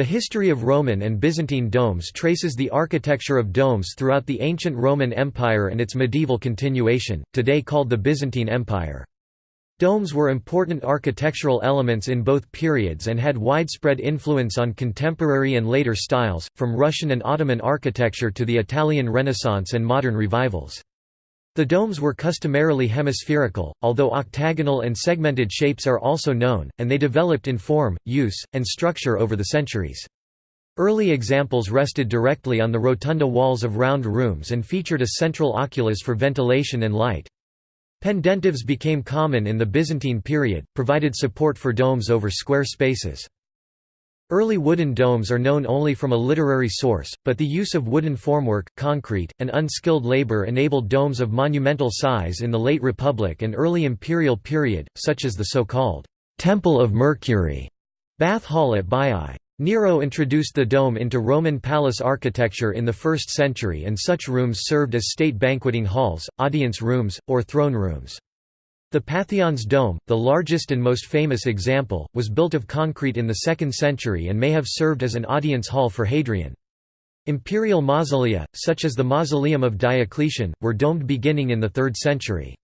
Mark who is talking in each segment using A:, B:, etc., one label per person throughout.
A: The history of Roman and Byzantine domes traces the architecture of domes throughout the ancient Roman Empire and its medieval continuation, today called the Byzantine Empire. Domes were important architectural elements in both periods and had widespread influence on contemporary and later styles, from Russian and Ottoman architecture to the Italian Renaissance and modern revivals. The domes were customarily hemispherical, although octagonal and segmented shapes are also known, and they developed in form, use, and structure over the centuries. Early examples rested directly on the rotunda walls of round rooms and featured a central oculus for ventilation and light. Pendentives became common in the Byzantine period, provided support for domes over square spaces. Early wooden domes are known only from a literary source, but the use of wooden formwork, concrete, and unskilled labor enabled domes of monumental size in the late Republic and early Imperial period, such as the so-called «Temple of Mercury» Bath Hall at Baiae. Nero introduced the dome into Roman palace architecture in the 1st century and such rooms served as state banqueting halls, audience rooms, or throne rooms. The Pantheon's dome, the largest and most famous example, was built of concrete in the 2nd century and may have served as an audience hall for Hadrian. Imperial mausolea, such as the Mausoleum of Diocletian, were domed beginning in the 3rd century.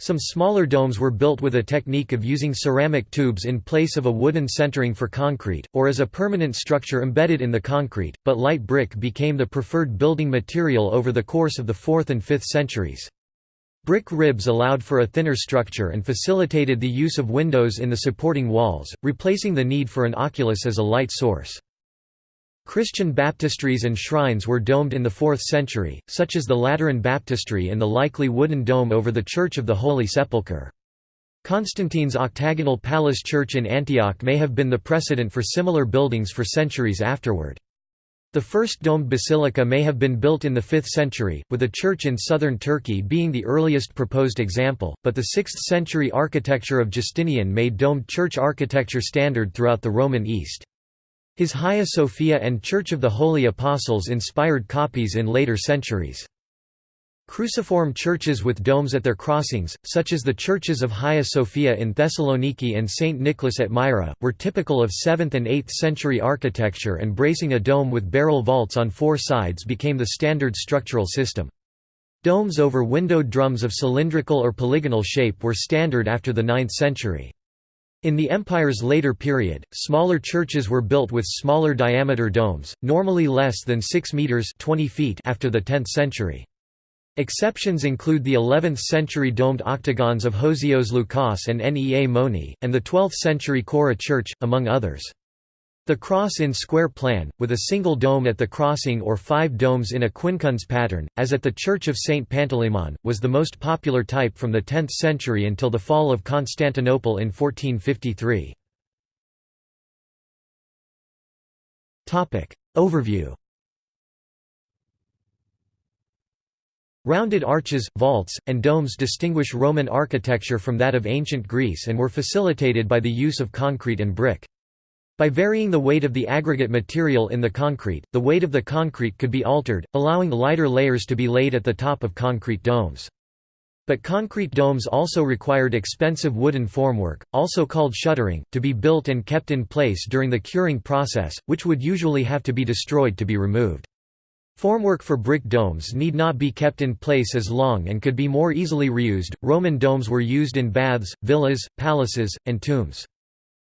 A: Some smaller domes were built with a technique of using ceramic tubes in place of a wooden centering for concrete, or as a permanent structure embedded in the concrete, but light brick became the preferred building material over the course of the 4th and 5th centuries. Brick ribs allowed for a thinner structure and facilitated the use of windows in the supporting walls, replacing the need for an oculus as a light source. Christian baptistries and shrines were domed in the 4th century, such as the Lateran baptistry and the likely wooden dome over the Church of the Holy Sepulchre. Constantine's octagonal palace church in Antioch may have been the precedent for similar buildings for centuries afterward. The first domed basilica may have been built in the 5th century, with a church in southern Turkey being the earliest proposed example, but the 6th century architecture of Justinian made domed church architecture standard throughout the Roman East. His Hagia Sophia and Church of the Holy Apostles inspired copies in later centuries. Cruciform churches with domes at their crossings, such as the churches of Hagia Sophia in Thessaloniki and St. Nicholas at Myra, were typical of 7th and 8th century architecture and bracing a dome with barrel vaults on four sides became the standard structural system. Domes over windowed drums of cylindrical or polygonal shape were standard after the 9th century. In the empire's later period, smaller churches were built with smaller diameter domes, normally less than 6 meters 20 feet after the 10th century. Exceptions include the 11th-century domed octagons of Hosios Lukas and Nea Moni, and the 12th-century Chora Church, among others. The cross in square plan, with a single dome at the crossing or five domes in a quincunx pattern, as at the Church of St. Panteleimon, was the most popular type from the 10th century until the fall of Constantinople in 1453. Overview Rounded arches, vaults, and domes distinguish Roman architecture from that of ancient Greece and were facilitated by the use of concrete and brick. By varying the weight of the aggregate material in the concrete, the weight of the concrete could be altered, allowing lighter layers to be laid at the top of concrete domes. But concrete domes also required expensive wooden formwork, also called shuttering, to be built and kept in place during the curing process, which would usually have to be destroyed to be removed. Formwork for brick domes need not be kept in place as long and could be more easily reused. Roman domes were used in baths, villas, palaces, and tombs.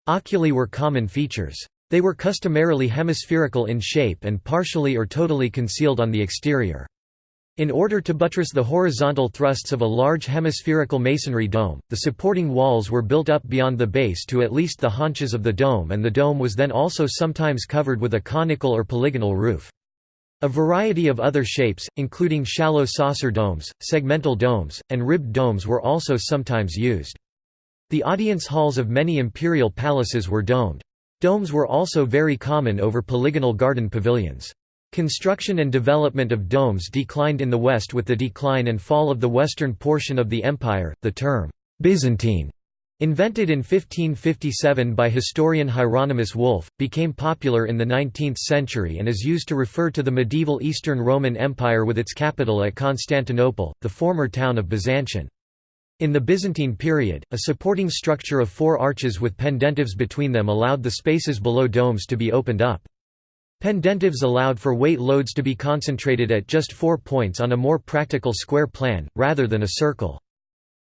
A: Oculi were common features. They were customarily hemispherical in shape and partially or totally concealed on the exterior. In order to buttress the horizontal thrusts of a large hemispherical masonry dome, the supporting walls were built up beyond the base to at least the haunches of the dome and the dome was then also sometimes covered with a conical or polygonal roof. A variety of other shapes, including shallow saucer domes, segmental domes, and ribbed domes were also sometimes used. The audience halls of many imperial palaces were domed. Domes were also very common over polygonal garden pavilions. Construction and development of domes declined in the west with the decline and fall of the western portion of the empire. The term Byzantine Invented in 1557 by historian Hieronymus Wolff, became popular in the 19th century and is used to refer to the medieval Eastern Roman Empire with its capital at Constantinople, the former town of Byzantium. In the Byzantine period, a supporting structure of four arches with pendentives between them allowed the spaces below domes to be opened up. Pendentives allowed for weight loads to be concentrated at just four points on a more practical square plan, rather than a circle.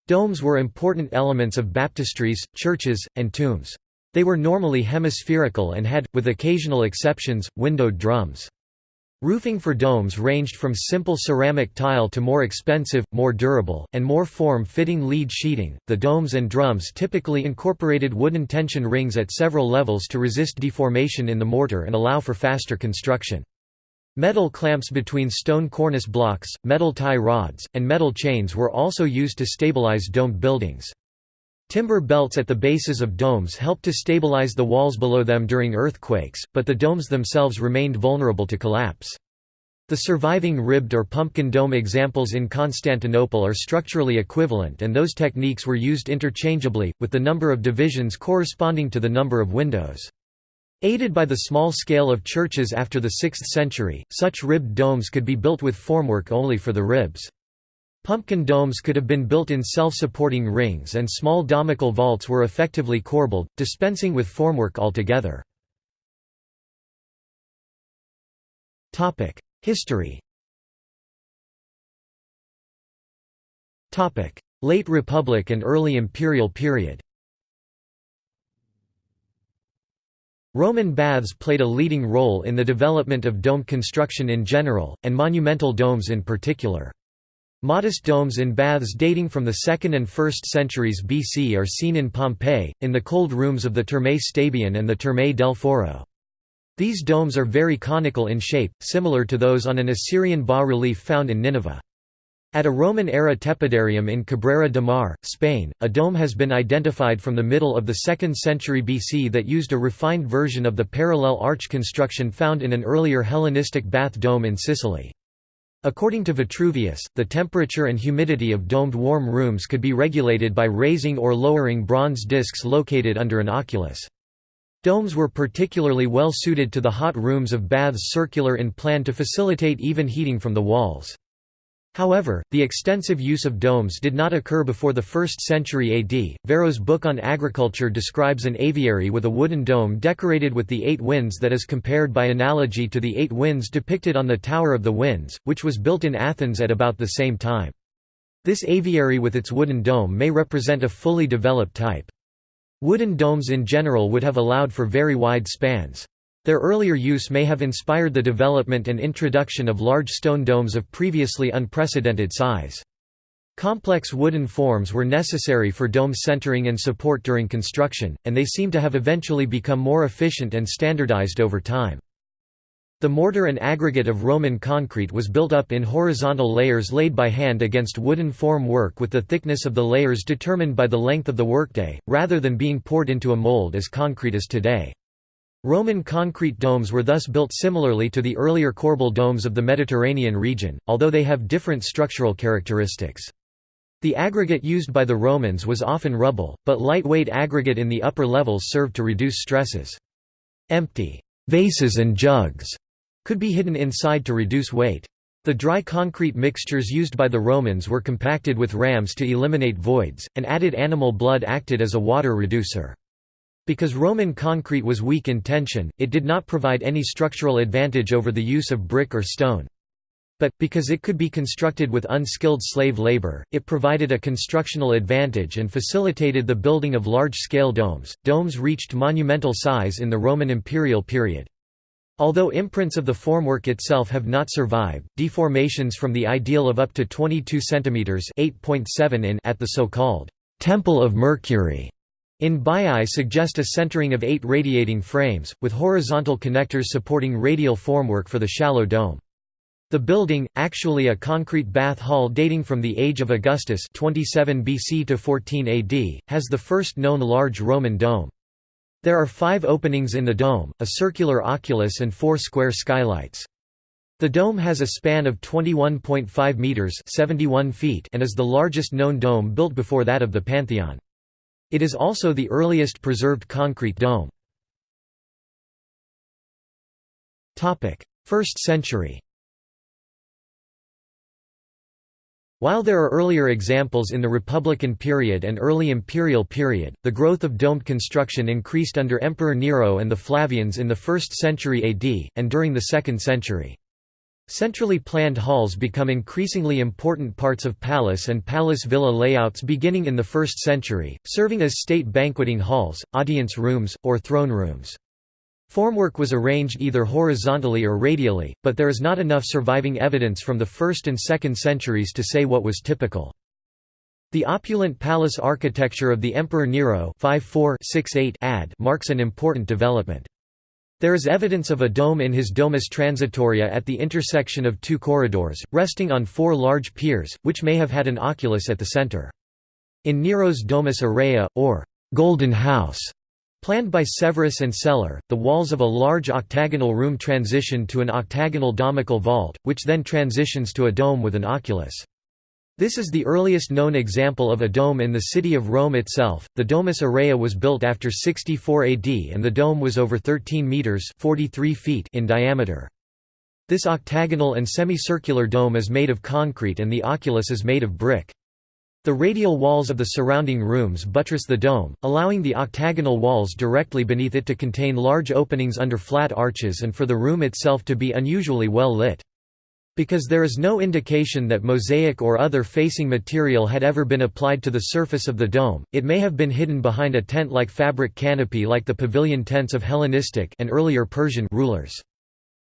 A: Domes were important elements of baptistries, churches, and tombs. They were normally hemispherical and had, with occasional exceptions, windowed drums. Roofing for domes ranged from simple ceramic tile to more expensive, more durable, and more form-fitting lead sheeting. The domes and drums typically incorporated wooden tension rings at several levels to resist deformation in the mortar and allow for faster construction. Metal clamps between stone cornice blocks, metal tie rods, and metal chains were also used to stabilize domed buildings. Timber belts at the bases of domes helped to stabilize the walls below them during earthquakes, but the domes themselves remained vulnerable to collapse. The surviving ribbed or pumpkin dome examples in Constantinople are structurally equivalent and those techniques were used interchangeably, with the number of divisions corresponding to the number of windows. Aided by the small scale of churches after the 6th century, such ribbed domes could be built with formwork only for the ribs. Pumpkin domes could have been built in self-supporting rings and small domical vaults were effectively corbelled, dispensing with formwork altogether. History Late Republic and early Imperial period Roman baths played a leading role in the development of dome construction in general, and monumental domes in particular. Modest domes in baths dating from the 2nd and 1st centuries BC are seen in Pompeii, in the cold rooms of the Terme Stabiane and the Terme del Foro. These domes are very conical in shape, similar to those on an Assyrian bas-relief found in Nineveh. At a Roman-era tepidarium in Cabrera de Mar, Spain, a dome has been identified from the middle of the 2nd century BC that used a refined version of the parallel arch construction found in an earlier Hellenistic bath dome in Sicily. According to Vitruvius, the temperature and humidity of domed warm rooms could be regulated by raising or lowering bronze discs located under an oculus. Domes were particularly well suited to the hot rooms of baths circular in plan to facilitate even heating from the walls. However, the extensive use of domes did not occur before the 1st century AD. Varro's book on agriculture describes an aviary with a wooden dome decorated with the eight winds that is compared by analogy to the eight winds depicted on the Tower of the Winds, which was built in Athens at about the same time. This aviary with its wooden dome may represent a fully developed type. Wooden domes in general would have allowed for very wide spans. Their earlier use may have inspired the development and introduction of large stone domes of previously unprecedented size. Complex wooden forms were necessary for dome centering and support during construction, and they seem to have eventually become more efficient and standardized over time. The mortar and aggregate of Roman concrete was built up in horizontal layers laid by hand against wooden form work with the thickness of the layers determined by the length of the workday, rather than being poured into a mold as concrete is today. Roman concrete domes were thus built similarly to the earlier corbel domes of the Mediterranean region, although they have different structural characteristics. The aggregate used by the Romans was often rubble, but lightweight aggregate in the upper levels served to reduce stresses. Empty vases and jugs could be hidden inside to reduce weight. The dry concrete mixtures used by the Romans were compacted with rams to eliminate voids, and added animal blood acted as a water reducer. Because Roman concrete was weak in tension, it did not provide any structural advantage over the use of brick or stone. But, because it could be constructed with unskilled slave labor, it provided a constructional advantage and facilitated the building of large-scale domes. Domes reached monumental size in the Roman imperial period. Although imprints of the formwork itself have not survived, deformations from the ideal of up to 22 cm (8.7 in) at the so-called Temple of Mercury in Baiae suggest a centering of eight radiating frames, with horizontal connectors supporting radial formwork for the shallow dome. The building, actually a concrete bath hall dating from the age of Augustus 27 BC to 14 AD, has the first known large Roman dome. There are five openings in the dome, a circular oculus and four square skylights. The dome has a span of 21.5 metres 71 feet and is the largest known dome built before that of the Pantheon. It is also the earliest preserved concrete dome. 1st century While there are earlier examples in the Republican period and early imperial period, the growth of domed construction increased under Emperor Nero and the Flavians in the 1st century AD, and during the 2nd century. Centrally planned halls become increasingly important parts of palace and palace villa layouts beginning in the 1st century, serving as state banqueting halls, audience rooms, or throne rooms. Formwork was arranged either horizontally or radially, but there is not enough surviving evidence from the 1st and 2nd centuries to say what was typical. The opulent palace architecture of the Emperor Nero 5468 AD marks an important development. There is evidence of a dome in his Domus Transitoria at the intersection of two corridors, resting on four large piers, which may have had an oculus at the center. In Nero's Domus Aurea, or Golden House, Planned by Severus and Celer, the walls of a large octagonal room transition to an octagonal domical vault, which then transitions to a dome with an oculus. This is the earliest known example of a dome in the city of Rome itself. The Domus Aurea was built after 64 AD and the dome was over 13 meters (43 feet) in diameter. This octagonal and semicircular dome is made of concrete and the oculus is made of brick. The radial walls of the surrounding rooms buttress the dome, allowing the octagonal walls directly beneath it to contain large openings under flat arches and for the room itself to be unusually well lit. Because there is no indication that mosaic or other facing material had ever been applied to the surface of the dome, it may have been hidden behind a tent-like fabric canopy like the pavilion tents of Hellenistic and earlier Persian rulers.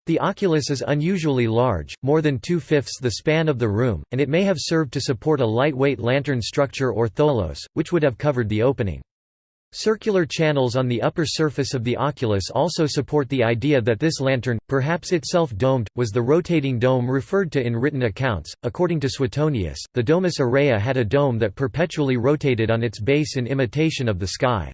A: The oculus is unusually large, more than two-fifths the span of the room, and it may have served to support a lightweight lantern structure or tholos, which would have covered the opening. Circular channels on the upper surface of the oculus also support the idea that this lantern, perhaps itself domed, was the rotating dome referred to in written accounts. According to Suetonius, the Domus Aurea had a dome that perpetually rotated on its base in imitation of the sky.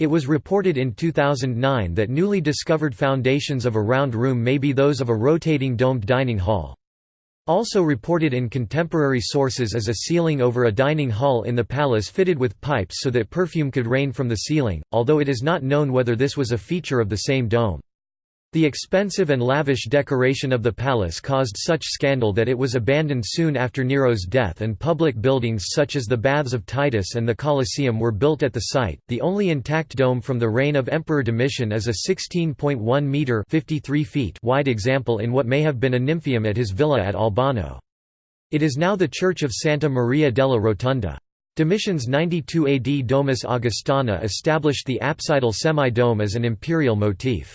A: It was reported in 2009 that newly discovered foundations of a round room may be those of a rotating domed dining hall. Also reported in contemporary sources is a ceiling over a dining hall in the palace fitted with pipes so that perfume could rain from the ceiling, although it is not known whether this was a feature of the same dome. The expensive and lavish decoration of the palace caused such scandal that it was abandoned soon after Nero's death and public buildings such as the Baths of Titus and the Colosseum were built at the site. The only intact dome from the reign of Emperor Domitian is a 16.1 meter (53 feet) wide example in what may have been a nymphaeum at his villa at Albano. It is now the church of Santa Maria della Rotonda. Domitian's 92 AD Domus Augustana established the apsidal semi-dome as an imperial motif.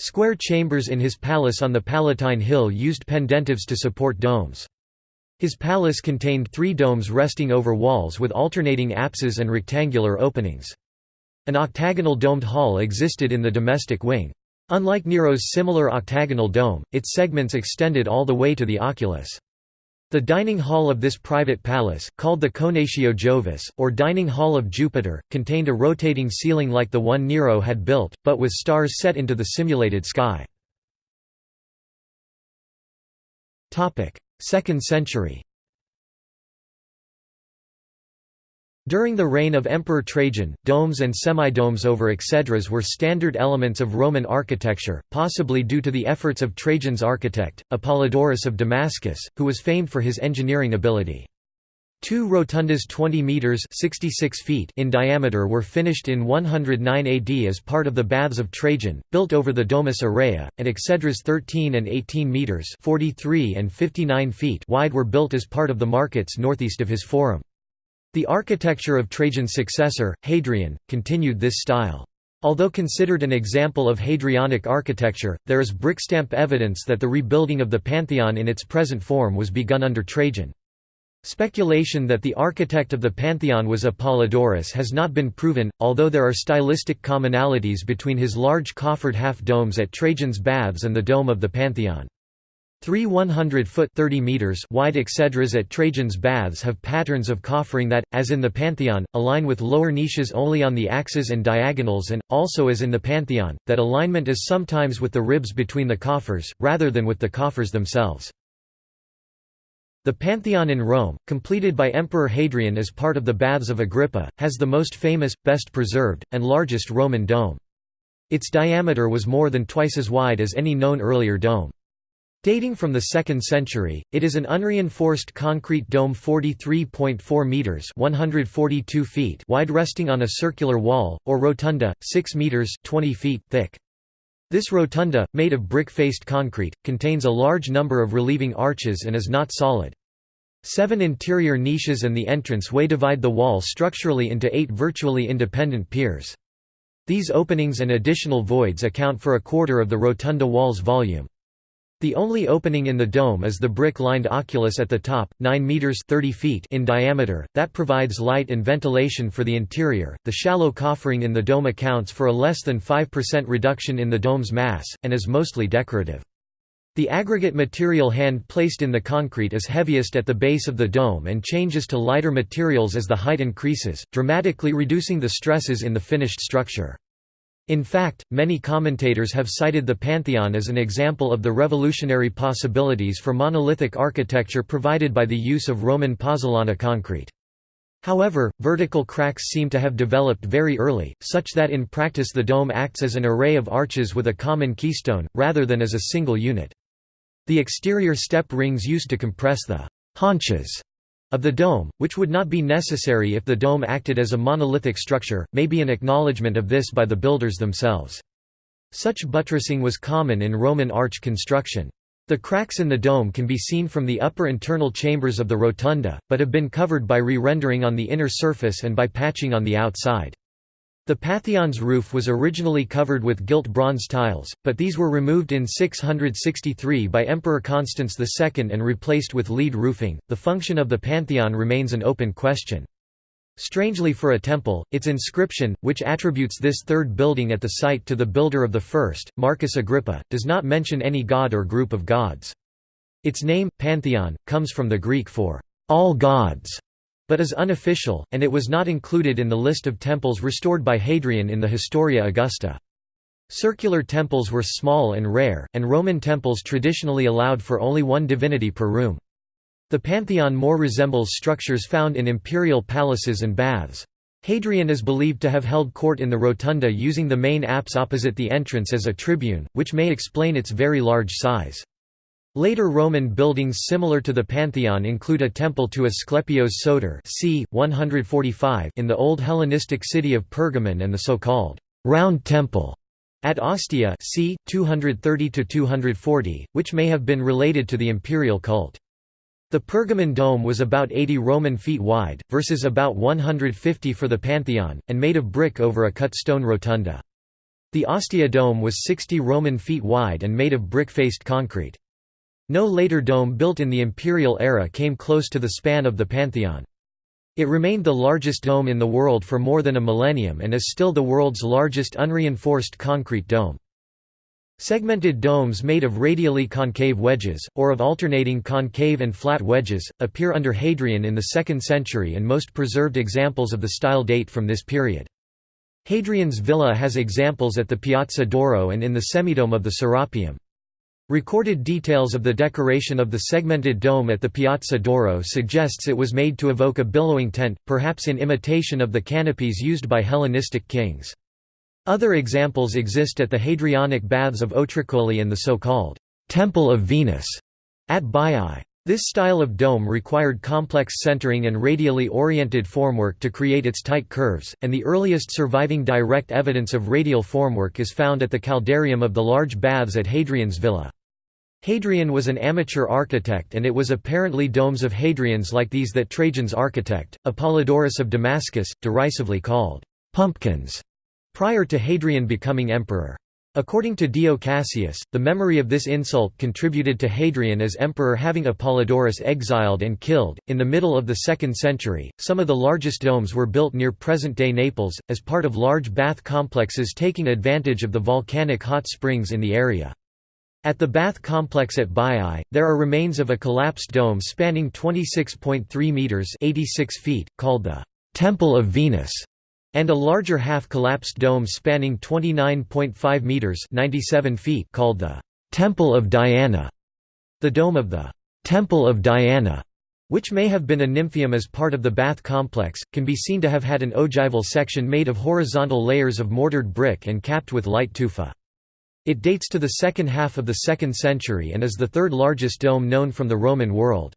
A: Square chambers in his palace on the Palatine Hill used pendentives to support domes. His palace contained three domes resting over walls with alternating apses and rectangular openings. An octagonal domed hall existed in the domestic wing. Unlike Nero's similar octagonal dome, its segments extended all the way to the oculus. The dining hall of this private palace, called the Cenatio Jovis, or Dining Hall of Jupiter, contained a rotating ceiling like the one Nero had built, but with stars set into the simulated sky. 2nd century During the reign of Emperor Trajan, domes and semidomes over exedras were standard elements of Roman architecture, possibly due to the efforts of Trajan's architect, Apollodorus of Damascus, who was famed for his engineering ability. Two rotundas 20 metres 66 feet in diameter were finished in 109 AD as part of the Baths of Trajan, built over the Domus Aurea, and exedras 13 and 18 metres 43 and 59 feet wide were built as part of the markets northeast of his forum. The architecture of Trajan's successor, Hadrian, continued this style. Although considered an example of Hadrianic architecture, there is brickstamp evidence that the rebuilding of the Pantheon in its present form was begun under Trajan. Speculation that the architect of the Pantheon was Apollodorus has not been proven, although there are stylistic commonalities between his large coffered half-domes at Trajan's Baths and the dome of the Pantheon. Three 100-foot wide exedras at Trajan's Baths have patterns of coffering that, as in the Pantheon, align with lower niches only on the axes and diagonals and, also as in the Pantheon, that alignment is sometimes with the ribs between the coffers, rather than with the coffers themselves. The Pantheon in Rome, completed by Emperor Hadrian as part of the Baths of Agrippa, has the most famous, best preserved, and largest Roman dome. Its diameter was more than twice as wide as any known earlier dome. Dating from the 2nd century, it is an unreinforced concrete dome 43.4 meters (142 feet) wide resting on a circular wall or rotunda 6 meters (20 feet) thick. This rotunda, made of brick-faced concrete, contains a large number of relieving arches and is not solid. Seven interior niches and the entrance way divide the wall structurally into eight virtually independent piers. These openings and additional voids account for a quarter of the rotunda wall's volume. The only opening in the dome is the brick-lined oculus at the top, 9 meters 30 feet in diameter, that provides light and ventilation for the interior. The shallow coffering in the dome accounts for a less than 5% reduction in the dome's mass and is mostly decorative. The aggregate material hand placed in the concrete is heaviest at the base of the dome and changes to lighter materials as the height increases, dramatically reducing the stresses in the finished structure. In fact, many commentators have cited the Pantheon as an example of the revolutionary possibilities for monolithic architecture provided by the use of Roman pozzolana concrete. However, vertical cracks seem to have developed very early, such that in practice the dome acts as an array of arches with a common keystone, rather than as a single unit. The exterior step rings used to compress the haunches of the dome, which would not be necessary if the dome acted as a monolithic structure, may be an acknowledgement of this by the builders themselves. Such buttressing was common in Roman arch construction. The cracks in the dome can be seen from the upper internal chambers of the rotunda, but have been covered by re-rendering on the inner surface and by patching on the outside. The Pantheon's roof was originally covered with gilt bronze tiles, but these were removed in 663 by Emperor Constans II and replaced with lead roofing. The function of the Pantheon remains an open question. Strangely for a temple, its inscription, which attributes this third building at the site to the builder of the first, Marcus Agrippa, does not mention any god or group of gods. Its name, Pantheon, comes from the Greek for all gods but is unofficial, and it was not included in the list of temples restored by Hadrian in the Historia Augusta. Circular temples were small and rare, and Roman temples traditionally allowed for only one divinity per room. The pantheon more resembles structures found in imperial palaces and baths. Hadrian is believed to have held court in the rotunda using the main apse opposite the entrance as a tribune, which may explain its very large size. Later Roman buildings similar to the Pantheon include a temple to Asclepios Soter c. 145 in the Old Hellenistic city of Pergamon and the so-called «round temple» at Ostia c. 230–240, which may have been related to the imperial cult. The Pergamon dome was about 80 Roman feet wide, versus about 150 for the Pantheon, and made of brick over a cut stone rotunda. The Ostia dome was 60 Roman feet wide and made of brick-faced concrete. No later dome built in the imperial era came close to the span of the Pantheon. It remained the largest dome in the world for more than a millennium and is still the world's largest unreinforced concrete dome. Segmented domes made of radially concave wedges, or of alternating concave and flat wedges, appear under Hadrian in the 2nd century and most preserved examples of the style date from this period. Hadrian's villa has examples at the Piazza d'Oro and in the semidome of the Serapeum. Recorded details of the decoration of the segmented dome at the Piazza d'Oro suggests it was made to evoke a billowing tent, perhaps in imitation of the canopies used by Hellenistic kings. Other examples exist at the Hadrianic Baths of Otricoli and the so-called «Temple of Venus» at Baiae. This style of dome required complex centering and radially oriented formwork to create its tight curves, and the earliest surviving direct evidence of radial formwork is found at the caldarium of the large baths at Hadrian's villa. Hadrian was an amateur architect and it was apparently domes of Hadrian's like these that Trajan's architect, Apollodorus of Damascus, derisively called «pumpkins» prior to Hadrian becoming emperor. According to Dio Cassius, the memory of this insult contributed to Hadrian as emperor having Apollodorus exiled and killed. In the middle of the 2nd century, some of the largest domes were built near present day Naples, as part of large bath complexes taking advantage of the volcanic hot springs in the area. At the bath complex at Baiae, there are remains of a collapsed dome spanning 26.3 meters (86 feet), called the Temple of Venus, and a larger half-collapsed dome spanning 29.5 meters (97 feet), called the Temple of Diana. The dome of the Temple of Diana, which may have been a nymphaeum as part of the bath complex, can be seen to have had an ogival section made of horizontal layers of mortared brick and capped with light tufa. It dates to the second half of the 2nd century and is the third largest dome known from the Roman world.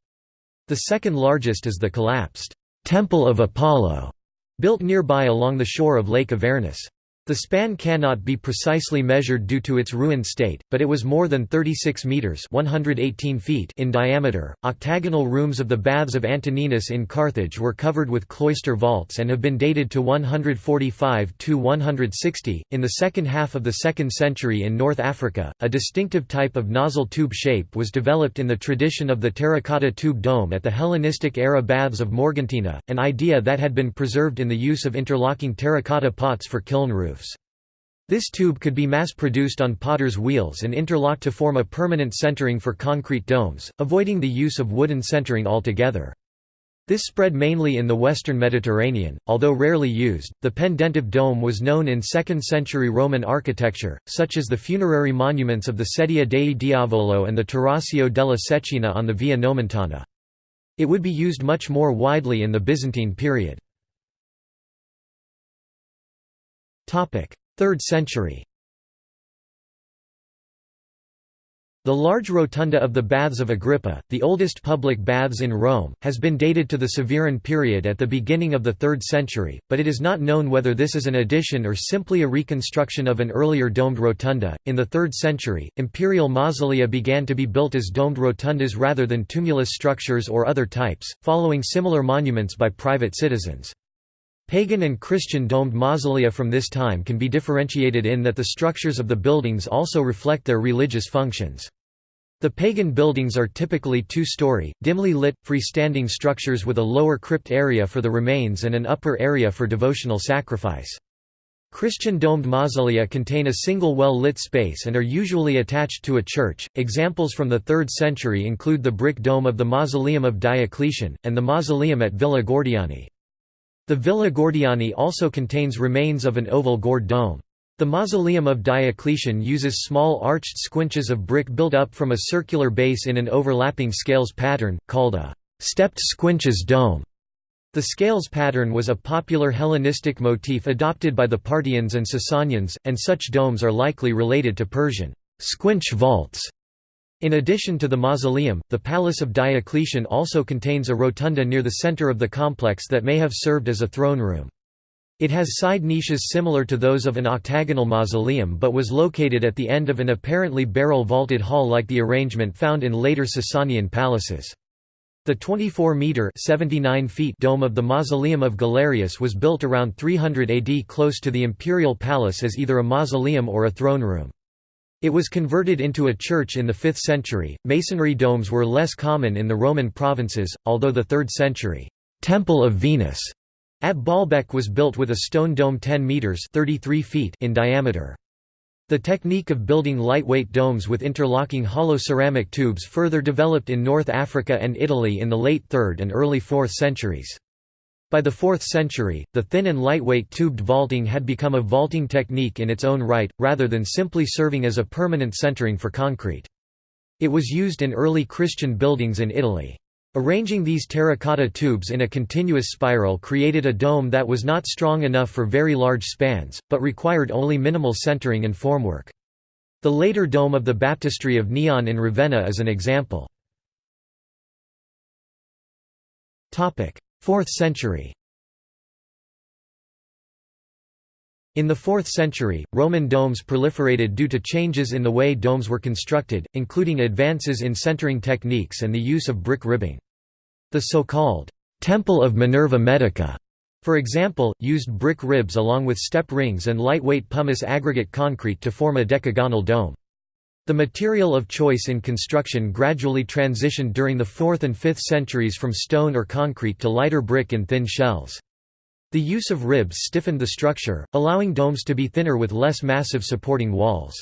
A: The second largest is the collapsed Temple of Apollo, built nearby along the shore of Lake Avernus. The span cannot be precisely measured due to its ruined state, but it was more than 36 meters (118 feet) in diameter. Octagonal rooms of the Baths of Antoninus in Carthage were covered with cloister vaults and have been dated to 145 to 160. In the second half of the 2nd century in North Africa, a distinctive type of nozzle tube shape was developed in the tradition of the terracotta tube dome at the Hellenistic era Baths of Morgantina, an idea that had been preserved in the use of interlocking terracotta pots for kiln roofs. This tube could be mass-produced on potter's wheels and interlocked to form a permanent centering for concrete domes, avoiding the use of wooden centering altogether. This spread mainly in the western Mediterranean, although rarely used. The pendentive dome was known in 2nd century Roman architecture, such as the funerary monuments of the Sedia dei Diavolo and the Torracio della Cecchina on the Via Nomentana. It would be used much more widely in the Byzantine period. 3rd century The large rotunda of the Baths of Agrippa, the oldest public baths in Rome, has been dated to the Severan period at the beginning of the 3rd century, but it is not known whether this is an addition or simply a reconstruction of an earlier domed rotunda. In the 3rd century, imperial mausolea began to be built as domed rotundas rather than tumulus structures or other types, following similar monuments by private citizens. Pagan and Christian domed mausolea from this time can be differentiated in that the structures of the buildings also reflect their religious functions. The pagan buildings are typically two-story, dimly lit, freestanding structures with a lower crypt area for the remains and an upper area for devotional sacrifice. Christian domed mausolea contain a single well-lit space and are usually attached to a church. Examples from the 3rd century include the brick dome of the Mausoleum of Diocletian, and the mausoleum at Villa Gordiani. The Villa Gordiani also contains remains of an oval gored dome. The mausoleum of Diocletian uses small arched squinches of brick built up from a circular base in an overlapping scales pattern, called a stepped squinches dome. The scales pattern was a popular Hellenistic motif adopted by the Parthians and Sasanians, and such domes are likely related to Persian squinch vaults. In addition to the mausoleum, the Palace of Diocletian also contains a rotunda near the center of the complex that may have served as a throne room. It has side niches similar to those of an octagonal mausoleum but was located at the end of an apparently barrel-vaulted hall like the arrangement found in later Sasanian palaces. The 24-metre dome of the Mausoleum of Galerius was built around 300 AD close to the imperial palace as either a mausoleum or a throne room. It was converted into a church in the 5th century. Masonry domes were less common in the Roman provinces, although the 3rd century Temple of Venus at Baalbek was built with a stone dome 10 meters (33 feet) in diameter. The technique of building lightweight domes with interlocking hollow ceramic tubes further developed in North Africa and Italy in the late 3rd and early 4th centuries. By the 4th century, the thin and lightweight tubed vaulting had become a vaulting technique in its own right, rather than simply serving as a permanent centering for concrete. It was used in early Christian buildings in Italy. Arranging these terracotta tubes in a continuous spiral created a dome that was not strong enough for very large spans, but required only minimal centering and formwork. The later dome of the baptistry of Neon in Ravenna is an example. 4th century In the 4th century, Roman domes proliferated due to changes in the way domes were constructed, including advances in centering techniques and the use of brick ribbing. The so-called «Temple of Minerva Medica», for example, used brick ribs along with step rings and lightweight pumice aggregate concrete to form a decagonal dome. The material of choice in construction gradually transitioned during the 4th and 5th centuries from stone or concrete to lighter brick and thin shells. The use of ribs stiffened the structure, allowing domes to be thinner with less massive supporting walls.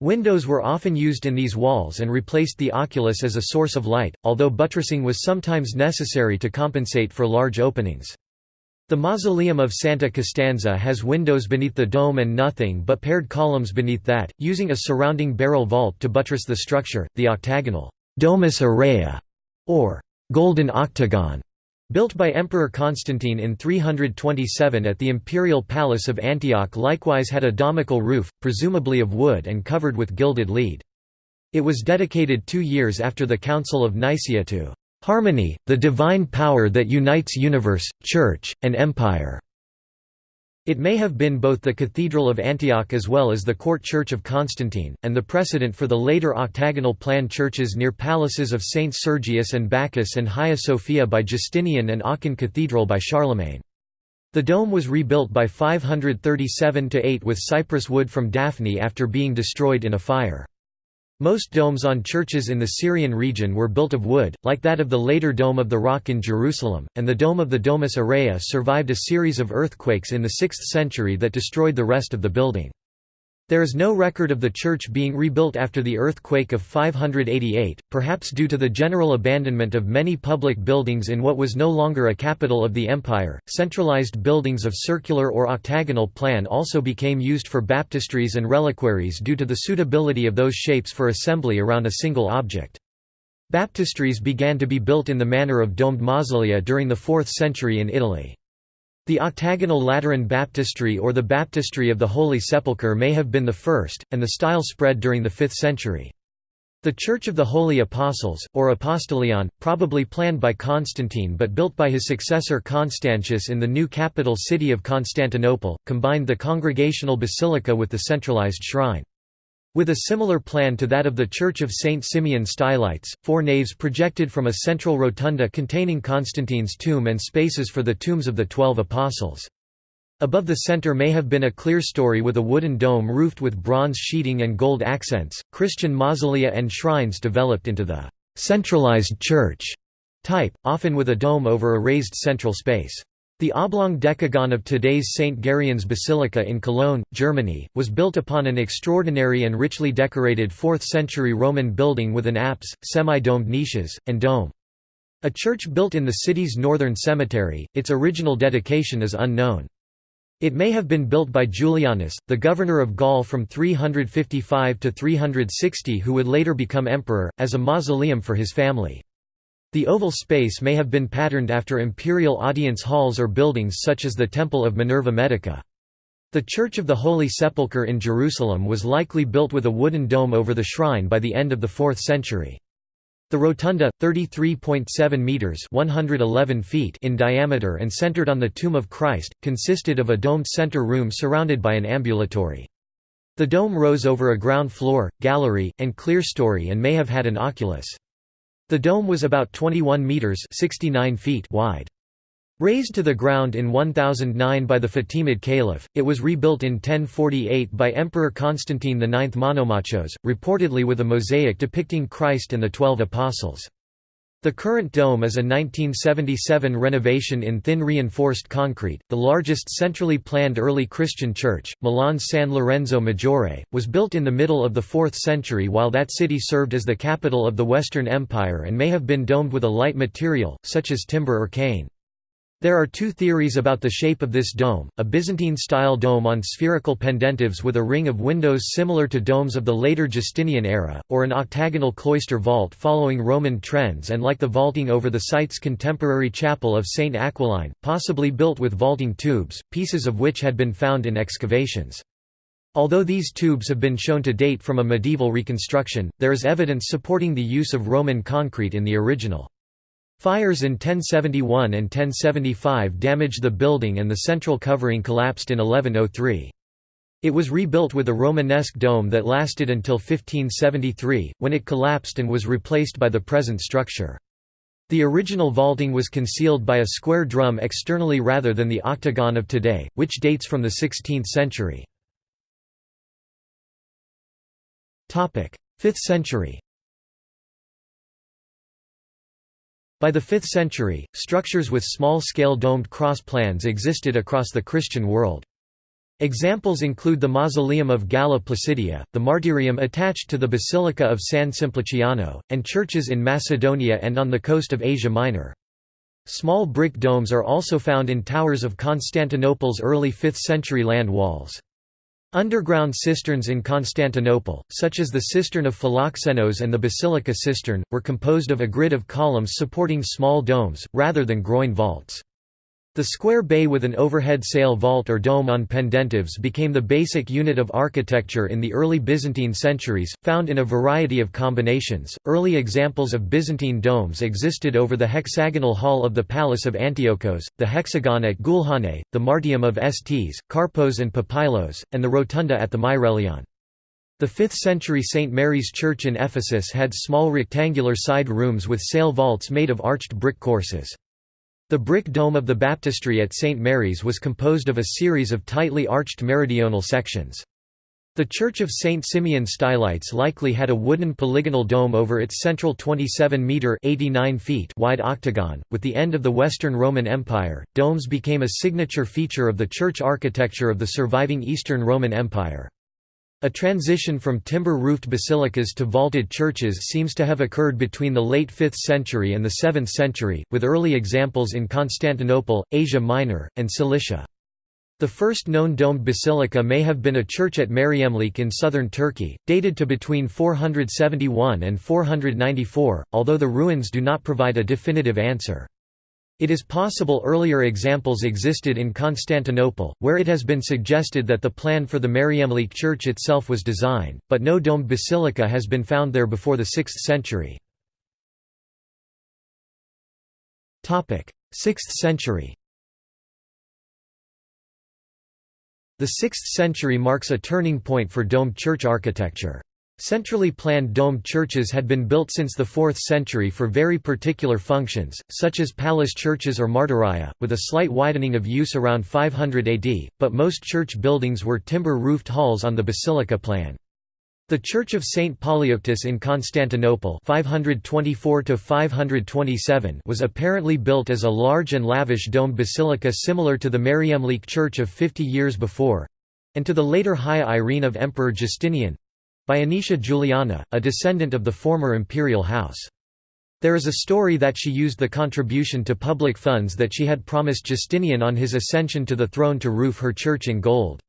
A: Windows were often used in these walls and replaced the oculus as a source of light, although buttressing was sometimes necessary to compensate for large openings. The mausoleum of Santa Costanza has windows beneath the dome and nothing but paired columns beneath that, using a surrounding barrel vault to buttress the structure. The octagonal domus aurea, or golden octagon, Built by Emperor Constantine in 327 at the imperial palace of Antioch likewise had a domical roof, presumably of wood and covered with gilded lead. It was dedicated two years after the Council of Nicaea to "...harmony, the divine power that unites universe, church, and empire." It may have been both the Cathedral of Antioch as well as the court church of Constantine, and the precedent for the later octagonal plan churches near palaces of Saints Sergius and Bacchus and Hagia Sophia by Justinian and Aachen Cathedral by Charlemagne. The dome was rebuilt by 537–8 with cypress wood from Daphne after being destroyed in a fire. Most domes on churches in the Syrian region were built of wood, like that of the later Dome of the Rock in Jerusalem, and the dome of the Domus Aurea survived a series of earthquakes in the 6th century that destroyed the rest of the building. There is no record of the church being rebuilt after the earthquake of 588, perhaps due to the general abandonment of many public buildings in what was no longer a capital of the empire. Centralized buildings of circular or octagonal plan also became used for baptistries and reliquaries due to the suitability of those shapes for assembly around a single object. Baptistries began to be built in the manner of domed mausolea during the 4th century in Italy. The octagonal Lateran baptistry or the baptistry of the Holy Sepulchre may have been the first, and the style spread during the 5th century. The Church of the Holy Apostles, or Apostolion, probably planned by Constantine but built by his successor Constantius in the new capital city of Constantinople, combined the congregational basilica with the centralized shrine. With a similar plan to that of the Church of St. Simeon Stylites, four naves projected from a central rotunda containing Constantine's tomb and spaces for the tombs of the Twelve Apostles. Above the center may have been a clerestory with a wooden dome roofed with bronze sheeting and gold accents. Christian mausolea and shrines developed into the centralized church type, often with a dome over a raised central space. The oblong decagon of today's St. Gereon's Basilica in Cologne, Germany, was built upon an extraordinary and richly decorated 4th-century Roman building with an apse, semi-domed niches, and dome. A church built in the city's northern cemetery, its original dedication is unknown. It may have been built by Julianus, the governor of Gaul from 355 to 360 who would later become emperor, as a mausoleum for his family. The oval space may have been patterned after imperial audience halls or buildings such as the Temple of Minerva Medica. The Church of the Holy Sepulchre in Jerusalem was likely built with a wooden dome over the shrine by the end of the 4th century. The rotunda, 33.7 meters (111 feet) in diameter and centered on the tomb of Christ, consisted of a domed center room surrounded by an ambulatory. The dome rose over a ground floor, gallery, and clerestory and may have had an oculus. The dome was about 21 metres 69 feet wide. Razed to the ground in 1009 by the Fatimid Caliph, it was rebuilt in 1048 by Emperor Constantine IX Monomachos, reportedly with a mosaic depicting Christ and the Twelve Apostles. The current dome is a 1977 renovation in thin reinforced concrete. The largest centrally planned early Christian church, Milan's San Lorenzo Maggiore, was built in the middle of the 4th century while that city served as the capital of the Western Empire and may have been domed with a light material, such as timber or cane. There are two theories about the shape of this dome, a Byzantine-style dome on spherical pendentives with a ring of windows similar to domes of the later Justinian era, or an octagonal cloister vault following Roman trends and like the vaulting over the site's contemporary chapel of St. Aquilino, possibly built with vaulting tubes, pieces of which had been found in excavations. Although these tubes have been shown to date from a medieval reconstruction, there is evidence supporting the use of Roman concrete in the original. Fires in 1071 and 1075 damaged the building and the central covering collapsed in 1103. It was rebuilt with a Romanesque dome that lasted until 1573, when it collapsed and was replaced by the present structure. The original vaulting was concealed by a square drum externally rather than the octagon of today, which dates from the 16th century. 5th century By the 5th century, structures with small-scale domed cross plans existed across the Christian world. Examples include the Mausoleum of Galla Placidia, the Martyrium attached to the Basilica of San Simpliciano, and churches in Macedonia and on the coast of Asia Minor. Small brick domes are also found in towers of Constantinople's early 5th century land walls. Underground cisterns in Constantinople, such as the cistern of Philoxenos and the basilica cistern, were composed of a grid of columns supporting small domes, rather than groin vaults. The square bay with an overhead sail vault or dome on pendentives became the basic unit of architecture in the early Byzantine centuries, found in a variety of combinations. Early examples of Byzantine domes existed over the hexagonal hall of the Palace of Antiochos, the hexagon at Gulhane, the Martyrium of Sts, Karpos and Papylos, and the rotunda at the Myrelaion. The 5th century St. Mary's Church in Ephesus had small rectangular side rooms with sail vaults made of arched brick courses. The brick dome of the baptistry at St. Mary's was composed of a series of tightly arched meridional sections. The Church of St. Simeon Stylites likely had a wooden polygonal dome over its central 27-metre wide octagon. With the end of the Western Roman Empire, domes became a signature feature of the church architecture of the surviving Eastern Roman Empire. A transition from timber-roofed basilicas to vaulted churches seems to have occurred between the late 5th century and the 7th century, with early examples in Constantinople, Asia Minor, and Cilicia. The first known domed basilica may have been a church at Meryemlik in southern Turkey, dated to between 471 and 494, although the ruins do not provide a definitive answer. It is possible earlier examples existed in Constantinople, where it has been suggested that the plan for the Meryemlik church itself was designed, but no domed basilica has been found there before the 6th century. 6th century The 6th century marks a turning point for domed church architecture. Centrally planned domed churches had been built since the 4th century for very particular functions, such as palace churches or martyria, with a slight widening of use around 500 AD, but most church buildings were timber-roofed halls on the basilica plan. The Church of St. Polyeuctus in Constantinople 524 was apparently built as a large and lavish domed basilica similar to the Meryemlik Church of 50 years before—and to the later Hagia Irene of Emperor Justinian, by Anicia Juliana, a descendant of the former imperial house. There is a story that she used the contribution to public funds that she had promised Justinian on his ascension to the throne to roof her church in gold.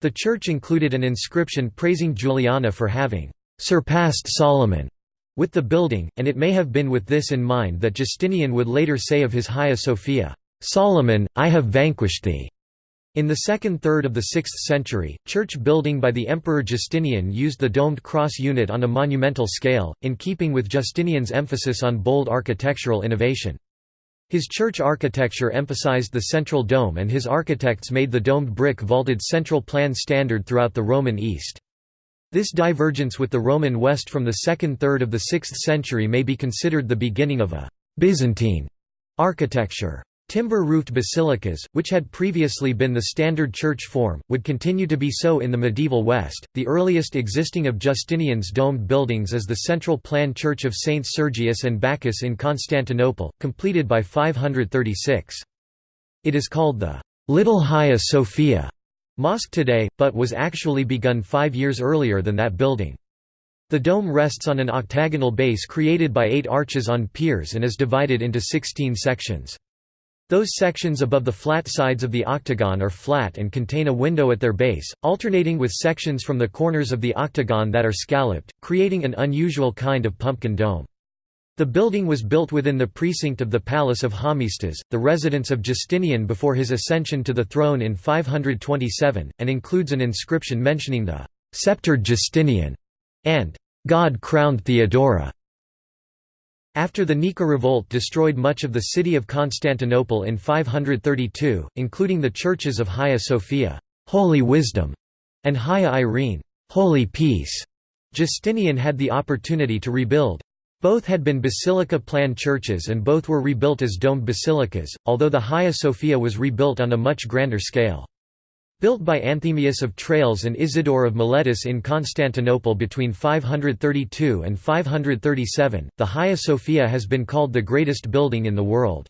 A: The church included an inscription praising Juliana for having «surpassed Solomon» with the building, and it may have been with this in mind that Justinian would later say of his Hagia Sophia, "'Solomon, I have vanquished thee' In the second third of the 6th century, church building by the Emperor Justinian used the domed cross unit on a monumental scale, in keeping with Justinian's emphasis on bold architectural innovation. His church architecture emphasized the central dome and his architects made the domed brick vaulted central plan standard throughout the Roman East. This divergence with the Roman West from the second third of the 6th century may be considered the beginning of a «Byzantine» architecture. Timber-roofed basilicas, which had previously been the standard church form, would continue to be so in the medieval West. The earliest existing of Justinian's domed buildings is the central plan church of Saints Sergius and Bacchus in Constantinople, completed by 536. It is called the Little Hagia Sophia mosque today, but was actually begun five years earlier than that building. The dome rests on an octagonal base created by eight arches on piers and is divided into 16 sections. Those sections above the flat sides of the octagon are flat and contain a window at their base, alternating with sections from the corners of the octagon that are scalloped, creating an unusual kind of pumpkin dome. The building was built within the precinct of the Palace of Hormisdas, the residence of Justinian before his ascension to the throne in 527, and includes an inscription mentioning the «sceptered Justinian» and «God-crowned Theodora». After the Nika revolt destroyed much of the city of Constantinople in 532, including the churches of Hagia Sophia Holy Wisdom", and Hagia Irene Holy Peace", Justinian had the opportunity to rebuild. Both had been basilica plan churches and both were rebuilt as domed basilicas, although the Hagia Sophia was rebuilt on a much grander scale. Built by Anthemius of Tralles and Isidore of Miletus in Constantinople between 532 and 537, the Hagia Sophia has been called the greatest building in the world.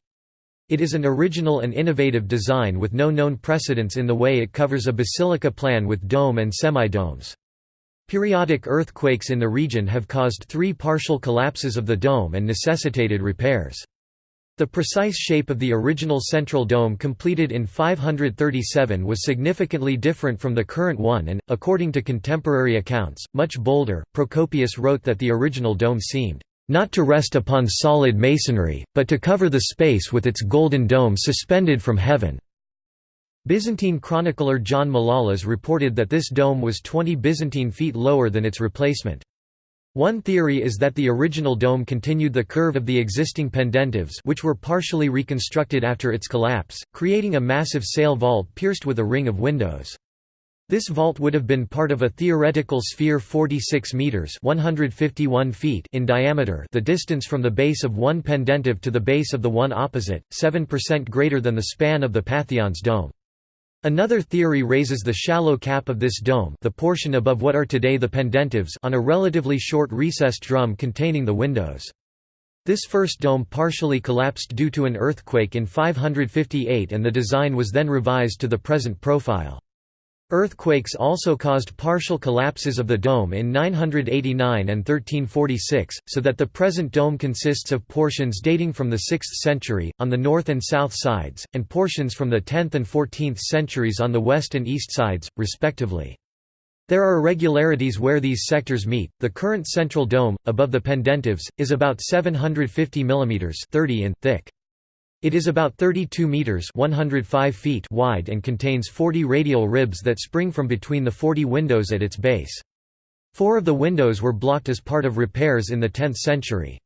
A: It is an original and innovative design with no known precedents in the way it covers a basilica plan with dome and semi-domes. Periodic earthquakes in the region have caused three partial collapses of the dome and necessitated repairs. The precise shape of the original central dome completed in 537 was significantly different from the current one and, according to contemporary accounts, much bolder. Procopius wrote that the original dome seemed not to rest upon solid masonry, but to cover the space with its golden dome suspended from heaven. Byzantine chronicler John Malalas reported that this dome was 20 Byzantine feet lower than its replacement. One theory is that the original dome continued the curve of the existing pendentives which were partially reconstructed after its collapse, creating a massive sail vault pierced with a ring of windows. This vault would have been part of a theoretical sphere 46 meters (151 feet) in diameter, the distance from the base of one pendentive to the base of the one opposite, 7% greater than the span of the Pantheon's dome. Another theory raises the shallow cap of this dome the portion above what are today the pendentives on a relatively short recessed drum containing the windows. This first dome partially collapsed due to an earthquake in 558 and the design was then revised to the present profile. Earthquakes also caused partial collapses of the dome in 989 and 1346, so that the present dome consists of portions dating from the 6th century, on the north and south sides, and portions from the 10th and 14th centuries on the west and east sides, respectively. There are irregularities where these sectors meet. The current central dome, above the pendentives, is about 750 mm 30 in thick. It is about 32 meters (105 feet) wide and contains 40 radial ribs that spring from between the 40 windows at its base. Four of the windows were blocked as part of repairs in the 10th century.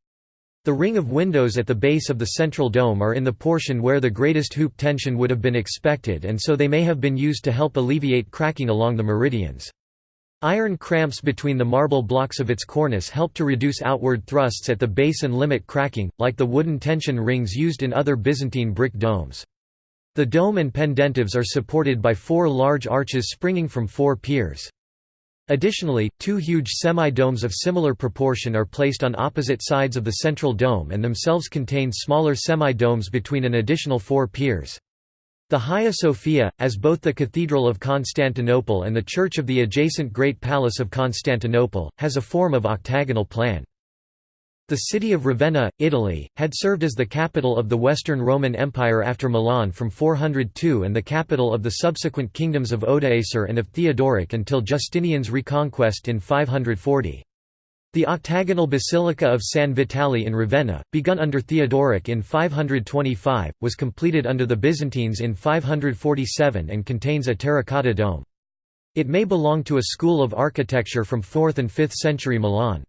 A: The ring of windows at the base of the central dome are in the portion where the greatest hoop tension would have been expected and so they may have been used to help alleviate cracking along the meridians. Iron cramps between the marble blocks of its cornice help to reduce outward thrusts at the base and limit cracking, like the wooden tension rings used in other Byzantine brick domes. The dome and pendentives are supported by four large arches springing from four piers. Additionally, two huge semi-domes of similar proportion are placed on opposite sides of the central dome and themselves contain smaller semi-domes between an additional four piers. The Hagia Sophia, as both the Cathedral of Constantinople and the church of the adjacent Great Palace of Constantinople, has a form of octagonal plan. The city of Ravenna, Italy, had served as the capital of the Western Roman Empire after Milan from 402 and the capital of the subsequent kingdoms of Odoacer and of Theodoric until Justinian's reconquest in 540. The octagonal Basilica of San Vitale in Ravenna, begun under Theodoric in 525, was completed under the Byzantines in 547 and contains a terracotta dome. It may belong to a school of architecture from 4th and 5th century Milan.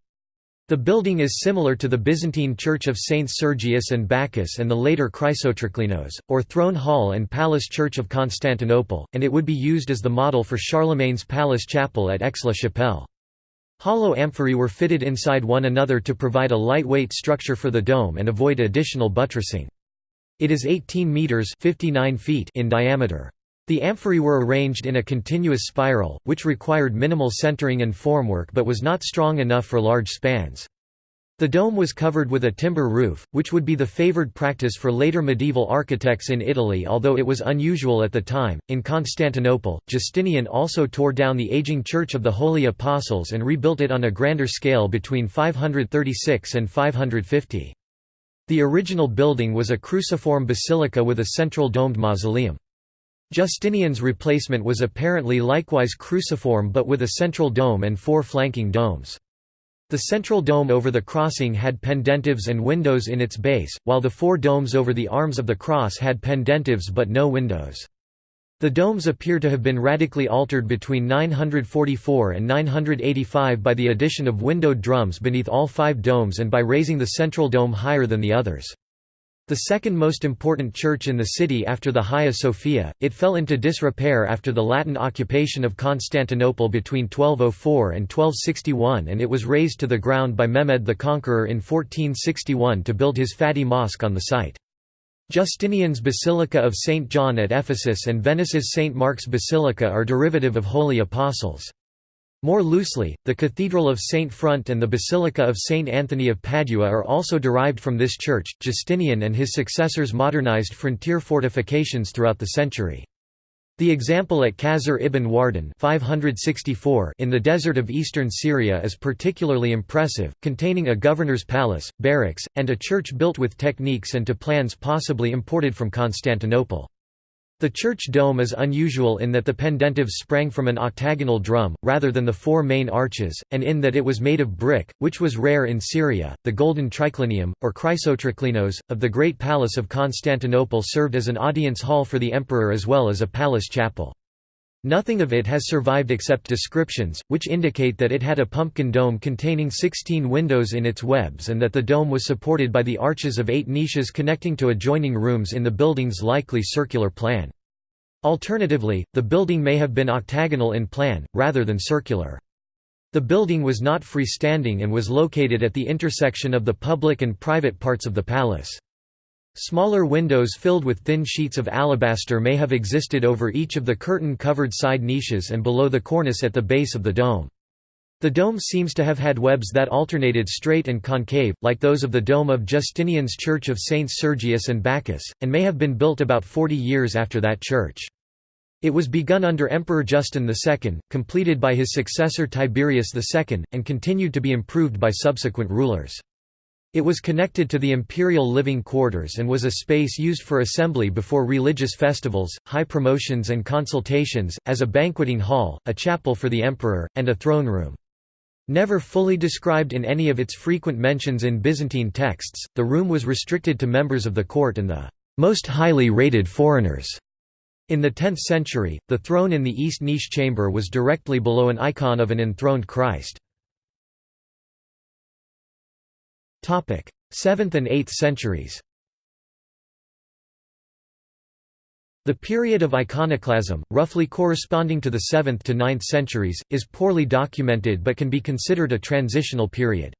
A: The building is similar to the Byzantine church of Saints Sergius and Bacchus and the later Chrysotriclinos, or Throne Hall and Palace Church of Constantinople, and it would be used as the model for Charlemagne's palace chapel at Aix-la-Chapelle. Hollow amphorae were fitted inside one another to provide a lightweight structure for the dome and avoid additional buttressing. It is 18 meters (59 feet) in diameter. The amphorae were arranged in a continuous spiral, which required minimal centering and formwork but was not strong enough for large spans. The dome was covered with a timber roof, which would be the favored practice for later medieval architects in Italy although it was unusual at the time. In Constantinople, Justinian also tore down the aging Church of the Holy Apostles and rebuilt it on a grander scale between 536 and 550. The original building was a cruciform basilica with a central domed mausoleum. Justinian's replacement was apparently likewise cruciform but with a central dome and four flanking domes. The central dome over the crossing had pendentives and windows in its base, while the four domes over the arms of the cross had pendentives but no windows. The domes appear to have been radically altered between 944 and 985 by the addition of windowed drums beneath all five domes and by raising the central dome higher than the others. The second most important church in the city after the Hagia Sophia, it fell into disrepair after the Latin occupation of Constantinople between 1204 and 1261 and it was razed to the ground by Mehmed the Conqueror in 1461 to build his Fatih Mosque on the site. Justinian's Basilica of St. John at Ephesus and Venice's St. Mark's Basilica are derivative of Holy Apostles. More loosely, the Cathedral of St. Front and the Basilica of St. Anthony of Padua are also derived from this church. Justinian and his successors modernized frontier fortifications throughout the century. The example at Qasr ibn Wardan 564 in the desert of eastern Syria is particularly impressive, containing a governor's palace, barracks, and a church built with techniques and to plans possibly imported from Constantinople. The church dome is unusual in that the pendentives sprang from an octagonal drum, rather than the four main arches, and in that it was made of brick, which was rare in Syria. The golden triclinium, or chrysotriclinos, of the Great Palace of Constantinople served as an audience hall for the emperor as well as a palace chapel. Nothing of it has survived except descriptions, which indicate that it had a pumpkin dome containing 16 windows in its webs and that the dome was supported by the arches of eight niches connecting to adjoining rooms in the building's likely circular plan. Alternatively, the building may have been octagonal in plan, rather than circular. The building was not freestanding and was located at the intersection of the public and private parts of the palace. Smaller windows filled with thin sheets of alabaster may have existed over each of the curtain-covered side niches and below the cornice at the base of the dome. The dome seems to have had webs that alternated straight and concave, like those of the dome of Justinian's Church of Saints Sergius and Bacchus, and may have been built about 40 years after that church. It was begun under Emperor Justin II, completed by his successor Tiberius II, and continued to be improved by subsequent rulers. It was connected to the imperial living quarters and was a space used for assembly before religious festivals, high promotions and consultations, as a banqueting hall, a chapel for the emperor, and a throne room. Never fully described in any of its frequent mentions in Byzantine texts, the room was restricted to members of the court and the most highly rated foreigners. In the 10th century, the throne in the east niche chamber was directly below an icon of an enthroned Christ. 7th and 8th centuries The period of iconoclasm, roughly corresponding to the 7th to 9th centuries, is poorly documented but can be considered a transitional period.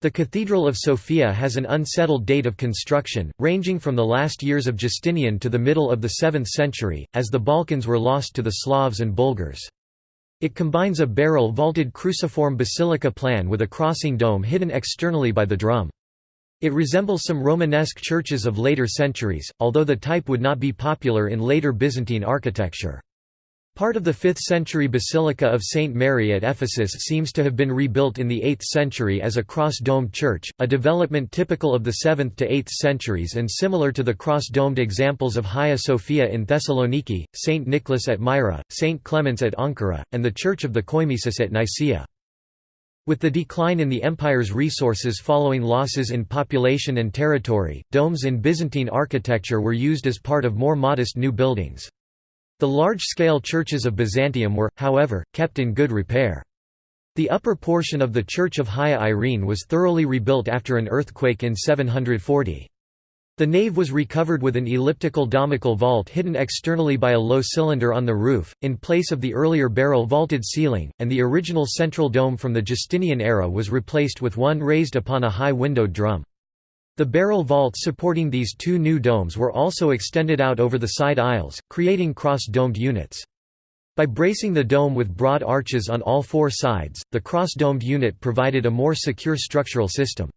A: The Cathedral of Sofia has an unsettled date of construction, ranging from the last years of Justinian to the middle of the 7th century, as the Balkans were lost to the Slavs and Bulgars. It combines a barrel-vaulted cruciform basilica plan with a crossing dome hidden externally by the drum. It resembles some Romanesque churches of later centuries, although the type would not be popular in later Byzantine architecture. Part of the 5th century Basilica of St. Mary at Ephesus seems to have been rebuilt in the 8th century as a cross-domed church, a development typical of the 7th to 8th centuries and similar to the cross-domed examples of Hagia Sophia in Thessaloniki, St. Nicholas at Myra, St. Clements at Ankara, and the Church of the Koimèsis at Nicaea. With the decline in the empire's resources following losses in population and territory, domes in Byzantine architecture were used as part of more modest new buildings. The large-scale churches of Byzantium were, however, kept in good repair. The upper portion of the Church of Hagia Irene was thoroughly rebuilt after an earthquake in 740. The nave was recovered with an elliptical domical vault hidden externally by a low cylinder on the roof, in place of the earlier barrel-vaulted ceiling, and the original central dome from the Justinian era was replaced with one raised upon a high windowed drum. The barrel vaults supporting these two new domes were also extended out over the side aisles, creating cross-domed units. By bracing the dome with broad arches on all four sides, the cross-domed unit provided a more secure structural system.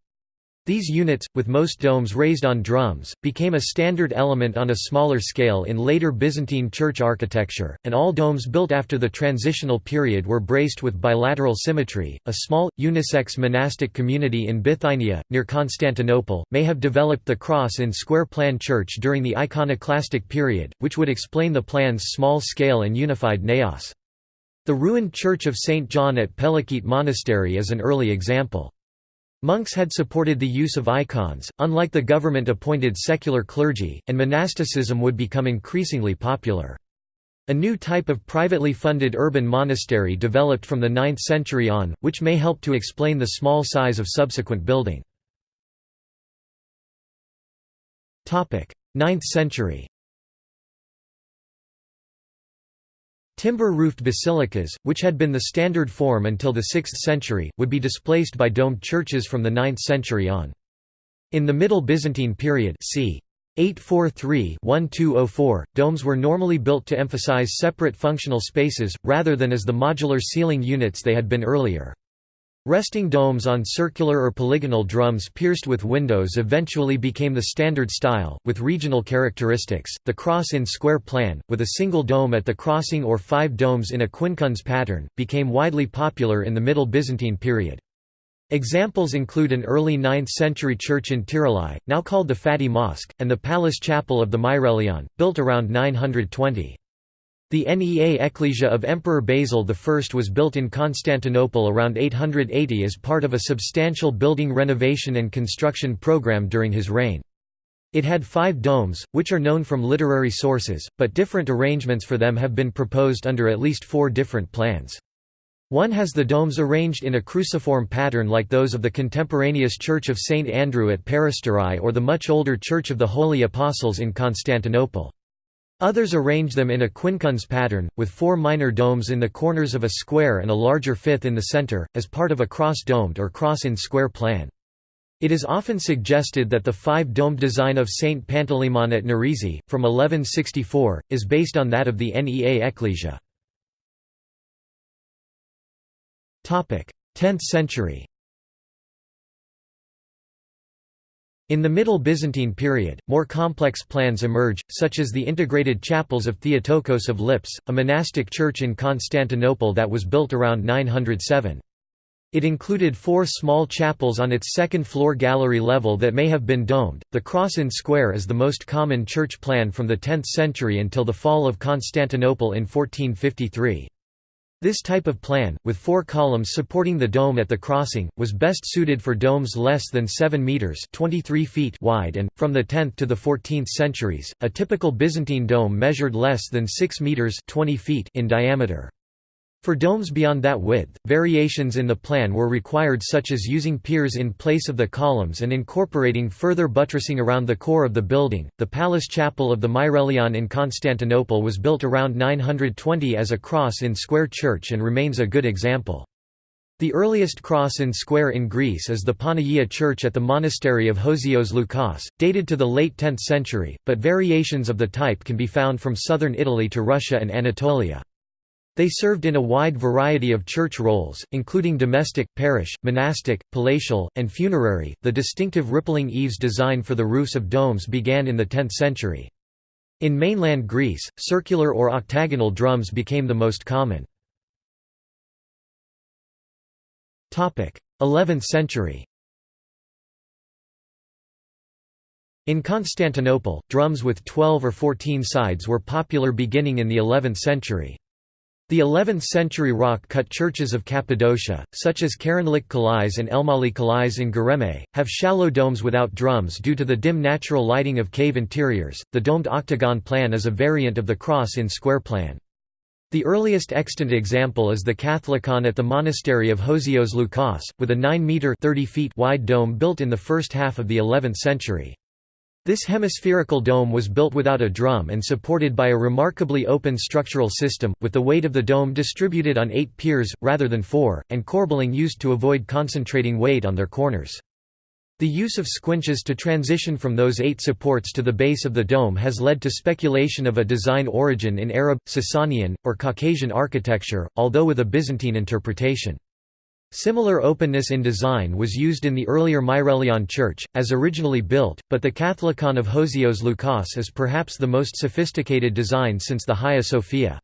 A: These units, with most domes raised on drums, became a standard element on a smaller scale in later Byzantine church architecture, and all domes built after the transitional period were braced with bilateral symmetry. A small, unisex monastic community in Bithynia, near Constantinople, may have developed the cross in square plan church during the iconoclastic period, which would explain the plan's small scale and unified naos. The ruined church of St. John at Pelekete Monastery is an early example. Monks had supported the use of icons, unlike the government-appointed secular clergy, and monasticism would become increasingly popular. A new type of privately funded urban monastery developed from the 9th century on, which may help to explain the small size of subsequent building. 9th century Timber-roofed basilicas, which had been the standard form until the 6th century, would be displaced by domed churches from the 9th century on. In the Middle Byzantine period c. 843-1204, domes were normally built to emphasize separate functional spaces, rather than as the modular ceiling units they had been earlier. Resting domes on circular or polygonal drums pierced with windows eventually became the standard style, with regional characteristics. The cross in square plan, with a single dome at the crossing or five domes in a quincunx pattern, became widely popular in the Middle Byzantine period. Examples include an early 9th-century church in Tirilye, now called the Fatih Mosque, and the palace chapel of the Myrelaion, built around 920. The Nea Ecclesia of Emperor Basil I was built in Constantinople around 880 as part of a substantial building renovation and construction program during his reign. It had five domes, which are known from literary sources, but different arrangements for them have been proposed under at least four different plans. One has the domes arranged in a cruciform pattern like those of the contemporaneous Church of St. Andrew at Peristyrai or the much older Church of the Holy Apostles in Constantinople. Others arrange them in a quincunx pattern, with four minor domes in the corners of a square and a larger fifth in the center, as part of a cross-domed or cross-in-square plan. It is often suggested that the five-domed design of Saint Panteleimon at Nerezi, from 1164, is based on that of the Nea Ecclesia. 10th century In the Middle Byzantine period, more complex plans emerge, such as the integrated chapels of Theotokos of Lips, a monastic church in Constantinople that was built around 907. It included four small chapels on its second-floor gallery level that may have been domed. The cross in square is the most common church plan from the 10th century until the fall of Constantinople in 1453. This type of plan, with four columns supporting the dome at the crossing, was best suited for domes less than 7 metres 23 feet wide and, from the 10th to the 14th centuries, a typical Byzantine dome measured less than 6 metres 20 feet in diameter. For domes beyond that width, variations in the plan were required such as using piers in place of the columns and incorporating further buttressing around the core of the building. The palace chapel of the Myrelaion in Constantinople was built around 920 as a cross in square church and remains a good example. The earliest cross in square in Greece is the Panagia church at the monastery of Hosios Loukas, dated to the late 10th century, but variations of the type can be found from southern Italy to Russia and Anatolia. They served in a wide variety of church roles, including domestic, parish, monastic, palatial, and funerary. The distinctive rippling eaves design for the roofs of domes began in the 10th century. In mainland Greece, circular or octagonal drums became the most common. 11th century In Constantinople, drums with 12 or 14 sides were popular beginning in the 11th century. The 11th-century rock-cut churches of Cappadocia, such as Karanlık Kilise and Elmalı Kilise in Göreme, have shallow domes without drums due to the dim natural lighting of cave interiors. The domed octagon plan is a variant of the cross in square plan. The earliest extant example is the Catholicon at the monastery of Hosios Loukas, with a 9-metre wide dome built in the first half of the 11th century. This hemispherical dome was built without a drum and supported by a remarkably open structural system, with the weight of the dome distributed on eight piers, rather than four, and corbelling used to avoid concentrating weight on their corners. The use of squinches to transition from those eight supports to the base of the dome has led to speculation of a design origin in Arab, Sasanian, or Caucasian architecture, although with a Byzantine interpretation. Similar openness in design was used in the earlier Myrelaion church, as originally built, but the Catholicon of Hosios Loukas is perhaps the most sophisticated design since the Hagia Sophia.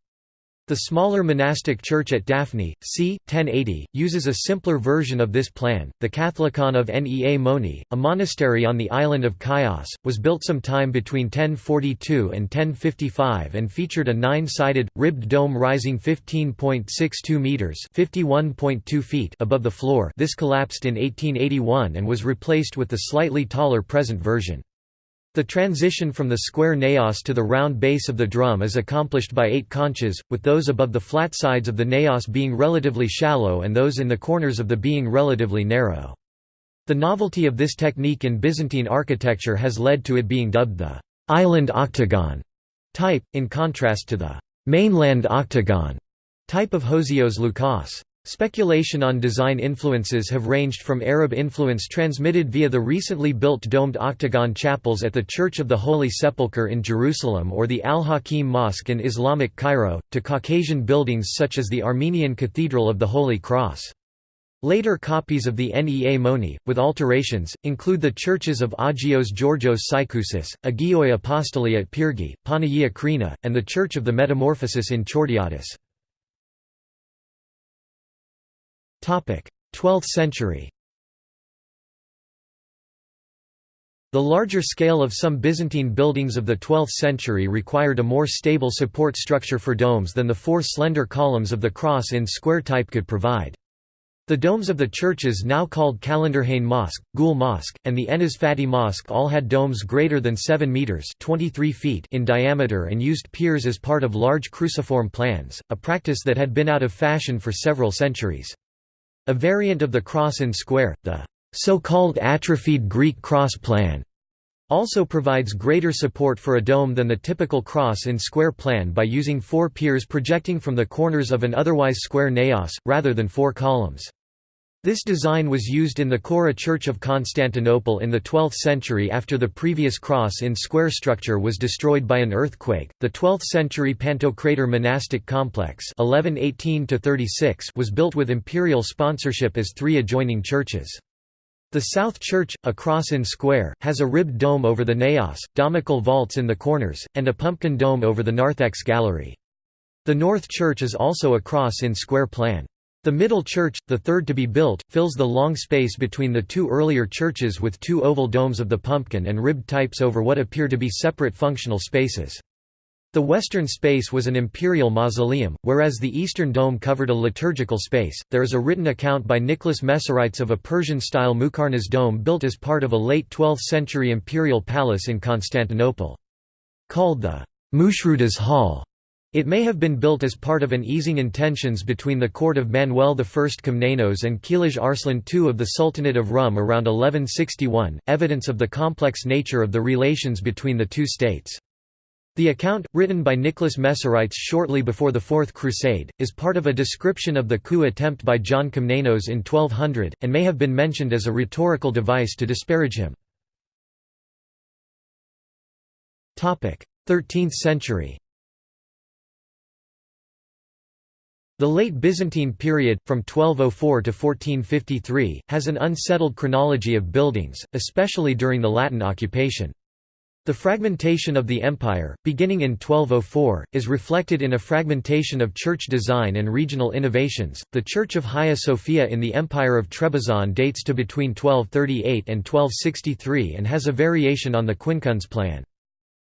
A: The smaller monastic church at Daphne, c. 1080, uses a simpler version of this plan. The Catholicon of Nea Moni, a monastery on the island of Chios, was built sometime between 1042 and 1055 and featured a nine-sided, ribbed dome rising 15.62 metres (51.2 feet) above the floor. This collapsed in 1881 and was replaced with the slightly taller present version. The transition from the square naos to the round base of the drum is accomplished by eight conches, with those above the flat sides of the naos being relatively shallow and those in the corners of the being relatively narrow. The novelty of this technique in Byzantine architecture has led to it being dubbed the «island octagon» type, in contrast to the «mainland octagon» type of Hosios Loukas. Speculation on design influences have ranged from Arab influence transmitted via the recently built domed octagon chapels at the Church of the Holy Sepulchre in Jerusalem or the Al-Hakim Mosque in Islamic Cairo, to Caucasian buildings such as the Armenian Cathedral of the Holy Cross. Later copies of the Nea Moni, with alterations, include the churches of Agios Georgios Psychousis, Agioi Apostoli at Pyrgi, Panagia Krina, and the Church of the Metamorphosis in Chortiatis. 12th century The larger scale of some Byzantine buildings of the 12th century required a more stable support structure for domes than the four slender columns of the cross in square type could provide. The domes of the churches now called Kalenderhane Mosque, Gul Mosque, and the Enez Fatih Mosque all had domes greater than 7 metres 23 feet in diameter and used piers as part of large cruciform plans, a practice that had been out of fashion for several centuries. A variant of the cross in square, the so-called atrophied Greek cross plan, also provides greater support for a dome than the typical cross in square plan by using four piers projecting from the corners of an otherwise square naos, rather than four columns. This design was used in the Chora Church of Constantinople in the 12th century after the previous cross in square structure was destroyed by an earthquake. The 12th century Pantocrator monastic complex 1118 was built with imperial sponsorship as three adjoining churches. The South Church, a cross in square, has a ribbed dome over the naos, domical vaults in the corners, and a pumpkin dome over the narthex gallery. The North Church is also a cross in square plan. The Middle Church, the third to be built, fills the long space between the two earlier churches with two oval domes of the pumpkin and ribbed types over what appear to be separate functional spaces. The western space was an imperial mausoleum, whereas the eastern dome covered a liturgical space. There is a written account by Nicholas Mesarites of a Persian style Muqarnas dome built as part of a late 12th century imperial palace in Constantinople. Called the Mushrudas Hall, it may have been built as part of an easing in tensions between the court of Manuel I Komnenos and Kilij Arslan II of the Sultanate of Rum around 1161, evidence of the complex nature of the relations between the two states. The account, written by Nicholas Mesarites shortly before the Fourth Crusade, is part of a description of the coup attempt by John Komnenos in 1200, and may have been mentioned as a rhetorical device to disparage him. 13th century The late Byzantine period, from 1204 to 1453, has an unsettled chronology of buildings, especially during the Latin occupation. The fragmentation of the empire, beginning in 1204, is reflected in a fragmentation of church design and regional innovations. The Church of Hagia Sophia in the Empire of Trebizond dates to between 1238 and 1263 and has a variation on the quincunx plan.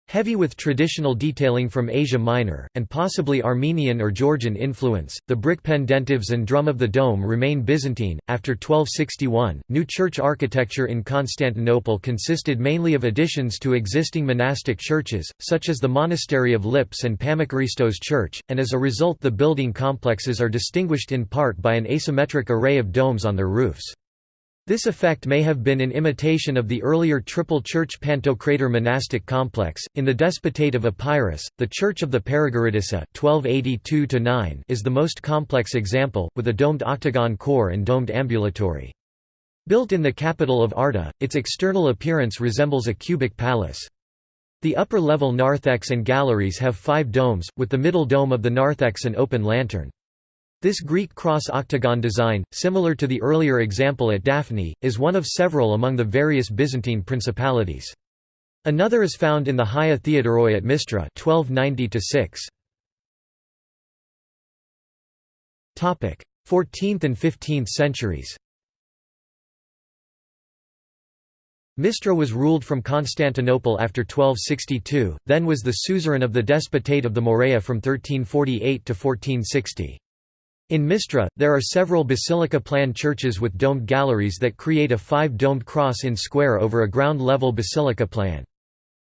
A: Heavy with traditional detailing from Asia Minor, and possibly Armenian or Georgian influence, the brick pendentives and drum of the dome remain Byzantine. After 1261, new church architecture in Constantinople consisted mainly of additions to existing monastic churches, such as the monastery of Lips and Pammakaristos Church, and as a result, the building complexes are distinguished in part by an asymmetric array of domes on their roofs. This effect may have been in imitation of the earlier Triple Church Pantocrator monastic complex. In the Despotate of Epirus, the Church of the Paragoritissa (1282–9) uh, is the most complex example, with a domed octagon core and domed ambulatory. Built in the capital of Arta, its external appearance resembles a cubic palace. The upper-level narthex and galleries have five domes, with the middle dome of the narthex an open lantern. This Greek cross octagon design, similar to the earlier example at Daphne, is one of several among the various Byzantine principalities. Another is found in the Hagia Theodoroi at Mistra 1290 14th and 15th centuries Mistra was ruled from Constantinople after 1262, then was the suzerain of the Despotate of the Morea from 1348 to 1460. In Mistra, there are several basilica-plan churches with domed galleries that create a five-domed cross in square over a ground-level basilica plan.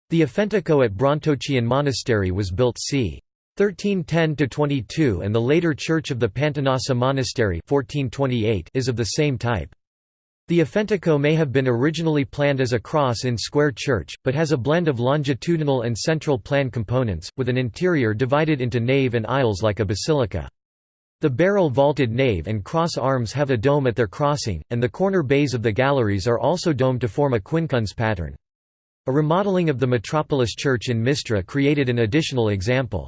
A: The Afentico at Brontochion Monastery was built c. 1310–22 and the later Church of the Pantanassa Monastery 1428 is of the same type. The Afentico may have been originally planned as a cross in square church, but has a blend of longitudinal and central plan components, with an interior divided into nave and aisles like a basilica. The barrel-vaulted nave and cross arms have a dome at their crossing, and the corner bays of the galleries are also domed to form a quincunx pattern. A remodeling of the Metropolis Church in Mistra created an additional example.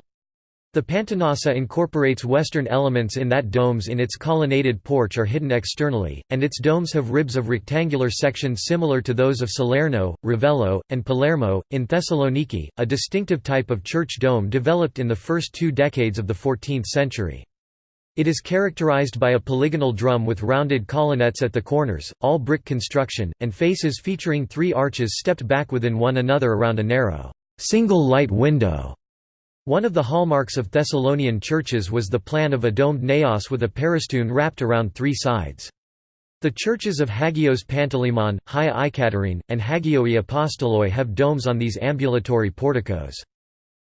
A: The Pantanassa incorporates Western elements in that domes in its colonnaded porch are hidden externally, and its domes have ribs of rectangular sections similar to those of Salerno, Ravello, and Palermo. In Thessaloniki, a distinctive type of church dome developed in the first two decades of the 14th century. It is characterized by a polygonal drum with rounded colonnettes at the corners, all brick construction, and faces featuring three arches stepped back within one another around a narrow, single light window. One of the hallmarks of Thessalonian churches was the plan of a domed naos with a peristune wrapped around three sides. The churches of Hagios Panteleimon, Hagia Ikaterine, and Hagioi Apostoloi have domes on these ambulatory porticos.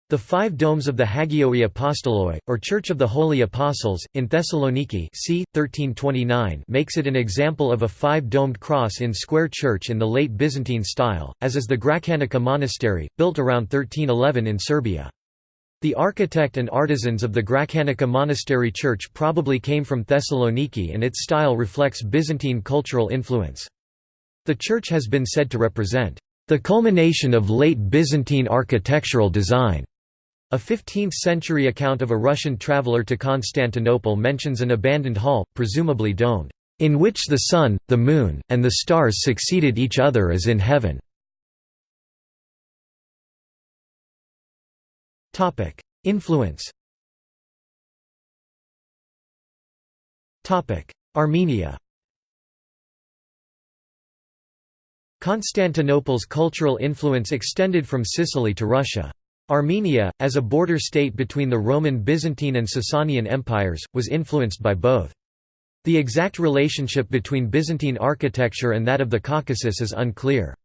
A: The five domes of the Hagioi Apostoloi, or Church of the Holy Apostles, in Thessaloniki c. 1329 makes it an example of a five-domed cross in square church in the late Byzantine style, as is the Gračanica Monastery, built around 1311 in Serbia. The architect and artisans of the Gračanica monastery church probably came from Thessaloniki and its style reflects Byzantine cultural influence. The church has been said to represent the culmination of late Byzantine architectural design. A 15th-century account of a Russian traveller to Constantinople mentions an abandoned hall, presumably domed, in which the sun, the moon, and the stars succeeded each other as in heaven. Influence Armenia Constantinople's cultural influence extended from Sicily to Russia. Armenia, as a border state between the Roman Byzantine and Sasanian empires, was influenced by both. The exact relationship between Byzantine architecture and that of the Caucasus is unclear.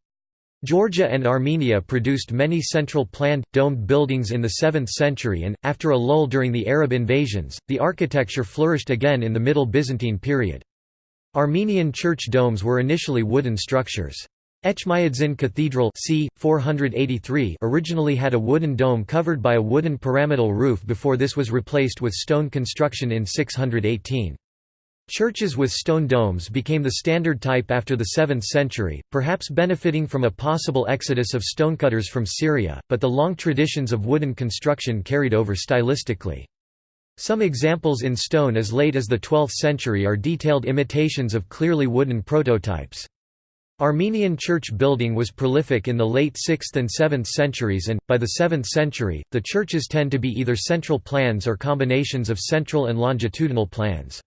A: Georgia and Armenia produced many central planned, domed buildings in the 7th century and, after a lull during the Arab invasions, the architecture flourished again in the Middle Byzantine period. Armenian church domes were initially wooden structures. Etchmiadzin Cathedral c. 483 originally had a wooden dome covered by a wooden pyramidal roof before this was replaced with stone construction in 618. Churches with stone domes became the standard type after the 7th century, perhaps benefiting from a possible exodus of stonecutters from Syria, but the long traditions of wooden construction carried over stylistically. Some examples in stone as late as the 12th century are detailed imitations of clearly wooden prototypes. Armenian church building was prolific in the late 6th and 7th centuries and, by the 7th century, the churches tend to be either central plans or combinations of central and longitudinal plans.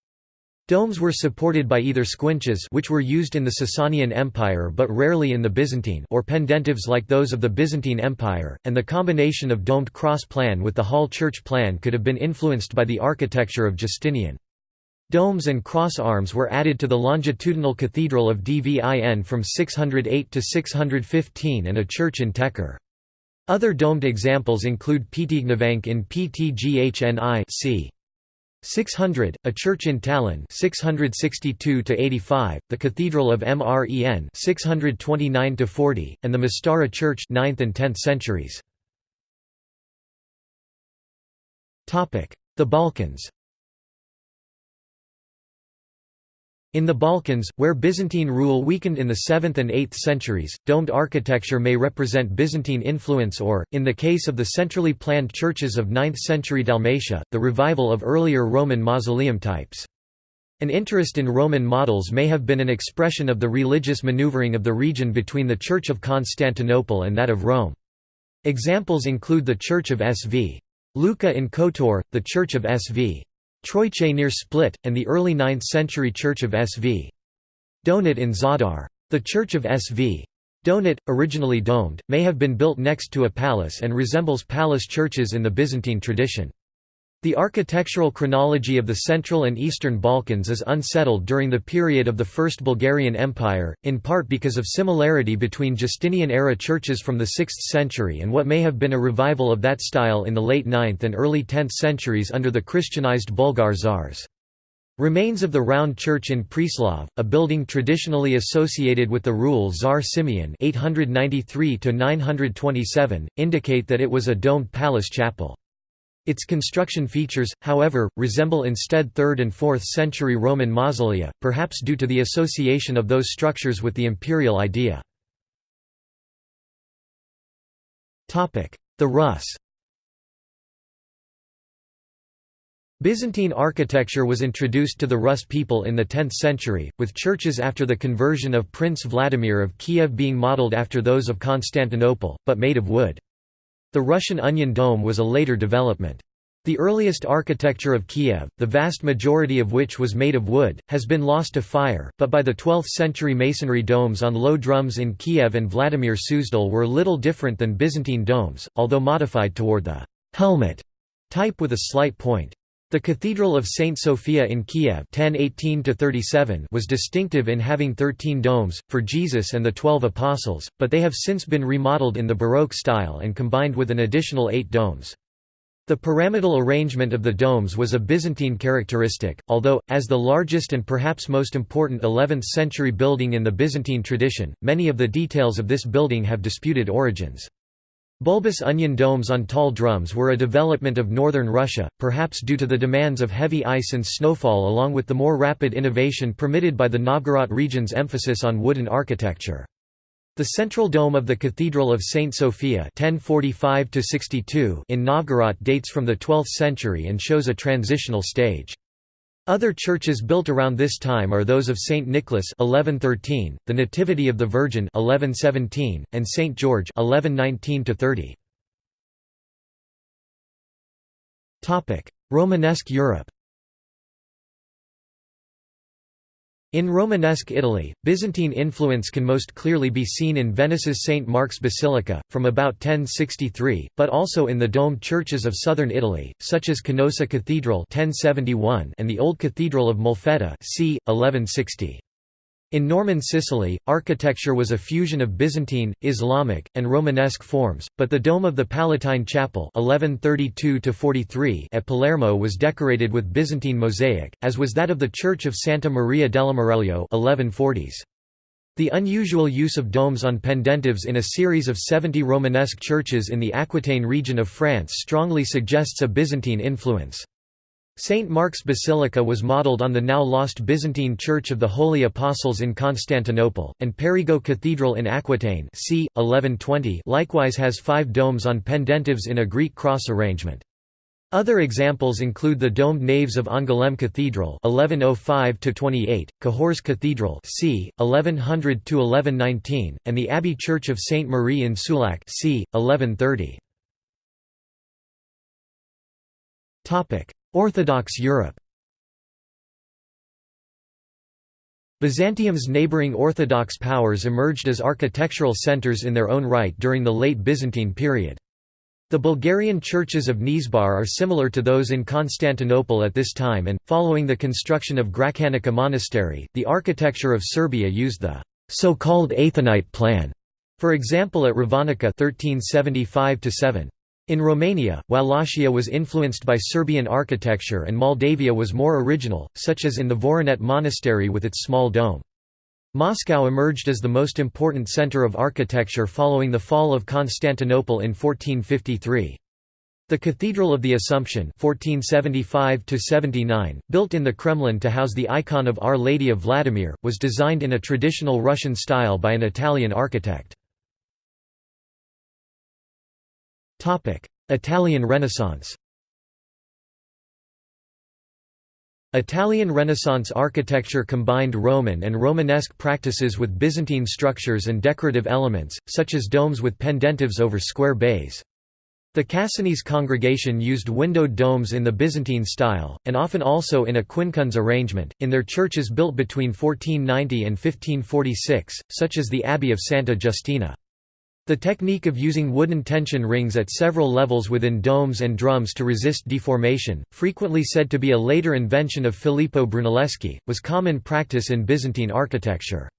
A: Domes were supported by either squinches which were used in the Sasanian Empire but rarely in the Byzantine or pendentives like those of the Byzantine Empire, and the combination of domed cross plan with the hall church plan could have been influenced by the architecture of Justinian. Domes and cross arms were added to the longitudinal cathedral of Dvin from 608 to 615 and a church in Tekor. Other domed examples include Ptignavank in Ptghni c. 600, a church in Talin 662 to 85, the Cathedral of Mren 629 to 40, and the Mastara Church 9th and 10th centuries. Topic: The Balkans. In the Balkans, where Byzantine rule weakened in the 7th and 8th centuries, domed architecture may represent Byzantine influence or, in the case of the centrally planned churches of 9th-century Dalmatia, the revival of earlier Roman mausoleum types. An interest in Roman models may have been an expression of the religious maneuvering of the region between the Church of Constantinople and that of Rome. Examples include the Church of Sv. Luca in Kotor, the Church of Sv. Troiche near Split, and the early 9th-century church of Sv. Donat in Zadar. The church of Sv. Donat, originally domed, may have been built next to a palace and resembles palace churches in the Byzantine tradition. The architectural chronology of the Central and Eastern Balkans is unsettled during the period of the First Bulgarian Empire, in part because of similarity between Justinian-era churches from the 6th century and what may have been a revival of that style in the late 9th and early 10th centuries under the Christianized Bulgar czars. Remains of the round church in Preslav, a building traditionally associated with the rule Tsar Simeon 893 indicate that it was a domed palace chapel. Its construction features, however, resemble instead 3rd and 4th century Roman mausolea, perhaps due to the association of those structures with the imperial idea. The Rus Byzantine architecture was introduced to the Rus people in the 10th century, with churches after the conversion of Prince Vladimir of Kiev being modeled after those of Constantinople, but made of wood. The Russian onion dome was a later development. The earliest architecture of Kiev, the vast majority of which was made of wood, has been lost to fire, but by the 12th century masonry domes on low drums in Kiev and Vladimir Suzdal were little different than Byzantine domes, although modified toward the «helmet» type with a slight point. The Cathedral of St. Sophia in Kiev 1018 was distinctive in having thirteen domes, for Jesus and the Twelve Apostles, but they have since been remodeled in the Baroque style and combined with an additional eight domes. The pyramidal arrangement of the domes was a Byzantine characteristic, although, as the largest and perhaps most important 11th-century building in the Byzantine tradition, many of the details of this building have disputed origins. Bulbous onion domes on tall drums were a development of northern Russia, perhaps due to the demands of heavy ice and snowfall along with the more rapid innovation permitted by the Novgorod region's emphasis on wooden architecture. The central dome of the Cathedral of St. Sophia 1045 in Novgorod dates from the 12th century and shows a transitional stage. Other churches built around this time are those of St. Nicholas 1113, the Nativity of the Virgin 1117, and St. George 1119 Romanesque Europe In Romanesque Italy, Byzantine influence can most clearly be seen in Venice's St. Mark's Basilica, from about 1063, but also in the domed churches of southern Italy, such as Canosa Cathedral 1071 and the Old Cathedral of Molfetta c. 1160. In Norman Sicily, architecture was a fusion of Byzantine, Islamic, and Romanesque forms, but the dome of the Palatine Chapel 1132 at Palermo was decorated with Byzantine mosaic, as was that of the Church of Santa Maria dell'Ammiraglio 1140s. The unusual use of domes on pendentives in a series of 70 Romanesque churches in the Aquitaine region of France strongly suggests a Byzantine influence. St. Mark's Basilica was modelled on the now lost Byzantine Church of the Holy Apostles in Constantinople, and Périgueux Cathedral in Aquitaine c. 1120 likewise has five domes on pendentives in a Greek cross arrangement. Other examples include the domed naves of Angoulême Cathedral 1105–28, Cahors Cathedral c. 1100–1119, and the Abbey Church of Saint Marie in Souillac c. 1130. Orthodox Europe Byzantium's neighboring Orthodox powers emerged as architectural centers in their own right during the late Byzantine period. The Bulgarian churches of Nesebar are similar to those in Constantinople at this time and, following the construction of Gračanica Monastery, the architecture of Serbia used the so-called Athonite plan, for example at Ravanica 1375 -7. In Romania, Wallachia was influenced by Serbian architecture and Moldavia was more original, such as in the Voronet Monastery with its small dome. Moscow emerged as the most important center of architecture following the fall of Constantinople in 1453. The Cathedral of the Assumption 1475 built in the Kremlin to house the icon of Our Lady of Vladimir, was designed in a traditional Russian style by an Italian architect. Italian Renaissance Italian Renaissance architecture combined Roman and Romanesque practices with Byzantine structures and decorative elements, such as domes with pendentives over square bays. The Cassinese congregation used windowed domes in the Byzantine style, and often also in a quincunx arrangement, in their churches built between 1490 and 1546, such as the Abbey of Santa Giustina. The technique of using wooden tension rings at several levels within domes and drums to resist deformation, frequently said to be a later invention of Filippo Brunelleschi, was common practice in Byzantine architecture.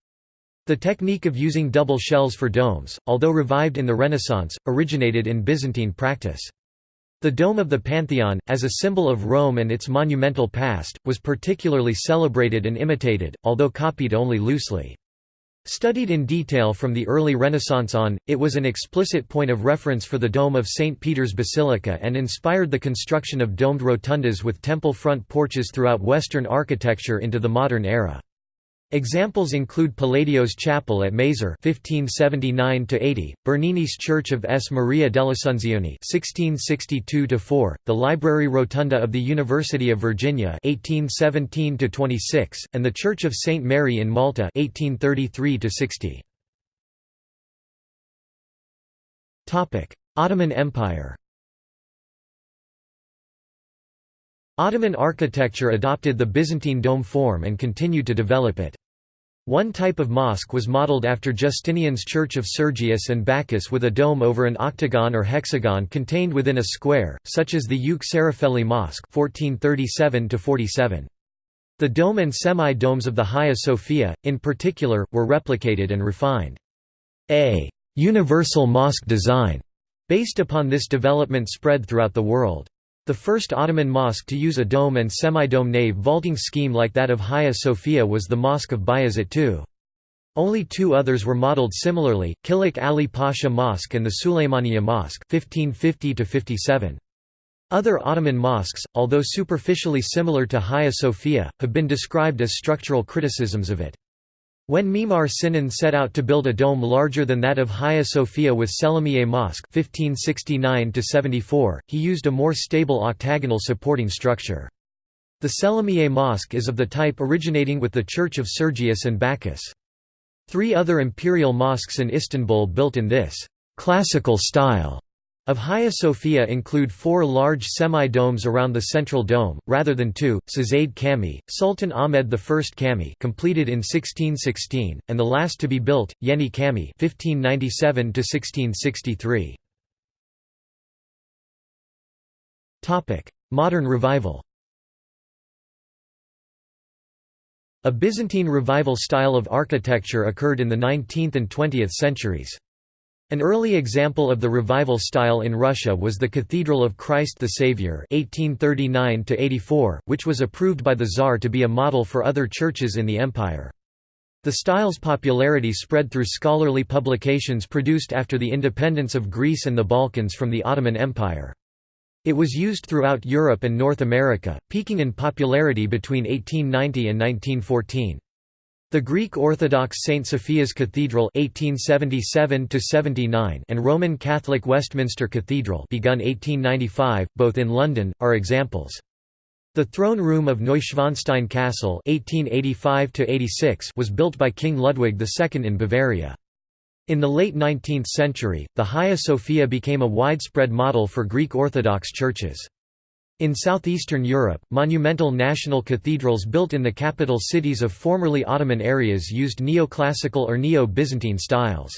A: The technique of using double shells for domes, although revived in the Renaissance, originated in Byzantine practice. The Dome of the Pantheon, as a symbol of Rome and its monumental past, was particularly celebrated and imitated, although copied only loosely. Studied in detail from the early Renaissance on, it was an explicit point of reference for the dome of St. Peter's Basilica and inspired the construction of domed rotundas with temple front porches throughout Western architecture into the modern era. Examples include Palladio's chapel at Maser (1579–80), Bernini's Church of S. Maria dell'Assunzione (1662–4), the Library Rotunda of the University of Virginia (1817–26), and the Church of Saint Mary in Malta (1833–60). Topic: Ottoman Empire. Ottoman architecture adopted the Byzantine dome form and continued to develop it. One type of mosque was modeled after Justinian's Church of Sergius and Bacchus with a dome over an octagon or hexagon contained within a square, such as the Şerefeli Mosque 1437 The dome and semi-domes of the Hagia Sophia, in particular, were replicated and refined. A «universal mosque design» based upon this development spread throughout the world. The first Ottoman mosque to use a dome and semi-dome nave vaulting scheme like that of Hagia Sophia was the Mosque of Bayezid II. Only two others were modelled similarly, Kılıç Ali Pasha Mosque and the Suleymaniye Mosque 1550 Other Ottoman mosques, although superficially similar to Hagia Sophia, have been described as structural criticisms of it. When Mimar Sinan set out to build a dome larger than that of Hagia Sophia with Selimiye Mosque 1569 he used a more stable octagonal supporting structure. The Selimiye Mosque is of the type originating with the Church of Sergius and Bacchus. Three other imperial mosques in Istanbul built in this «classical style» Of Hagia Sophia include four large semi-domes around the central dome, rather than two, Şehzade Camii, Sultan Ahmed I Camii completed in 1616, and the last to be built, Yeni Cami 1597 Modern revival A Byzantine revival style of architecture occurred in the 19th and 20th centuries. An early example of the revival style in Russia was the Cathedral of Christ the Saviour 1839 which was approved by the Tsar to be a model for other churches in the empire. The style's popularity spread through scholarly publications produced after the independence of Greece and the Balkans from the Ottoman Empire. It was used throughout Europe and North America, peaking in popularity between 1890 and 1914. The Greek Orthodox St. Sophia's Cathedral 1877 and Roman Catholic Westminster Cathedral begun 1895, both in London, are examples. The throne room of Neuschwanstein Castle 1885 was built by King Ludwig II in Bavaria. In the late 19th century, the Hagia Sophia became a widespread model for Greek Orthodox churches. In southeastern Europe, monumental national cathedrals built in the capital cities of formerly Ottoman areas used neoclassical or neo-Byzantine styles.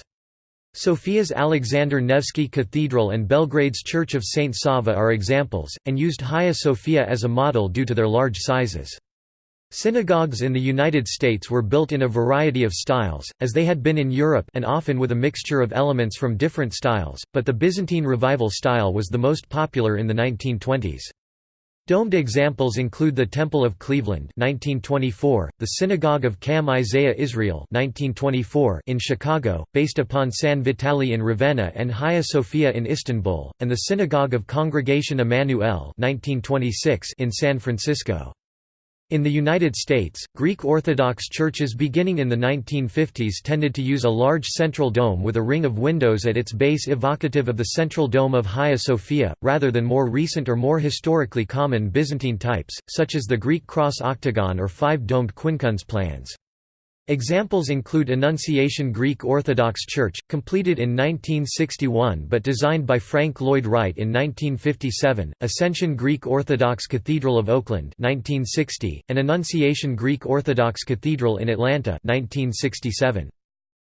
A: Sofia's Alexander Nevsky Cathedral and Belgrade's Church of St. Sava are examples, and used Hagia Sophia as a model due to their large sizes. Synagogues in the United States were built in a variety of styles, as they had been in Europe and often with a mixture of elements from different styles, but the Byzantine Revival style was the most popular in the 1920s. Domed examples include the Temple of Cleveland 1924, the Synagogue of Kam Isaiah Israel 1924 in Chicago, based upon San Vitale in Ravenna and Hagia Sophia in Istanbul, and the Synagogue of Congregation Emanu-El 1926 in San Francisco. In the United States, Greek Orthodox churches beginning in the 1950s tended to use a large central dome with a ring of windows at its base evocative of the central dome of Hagia Sophia, rather than more recent or more historically common Byzantine types, such as the Greek cross octagon or five-domed quincunx plans. Examples include Annunciation Greek Orthodox Church, completed in 1961 but designed by Frank Lloyd Wright in 1957, Ascension Greek Orthodox Cathedral of Oakland 1960, and Annunciation Greek Orthodox Cathedral in Atlanta 1967.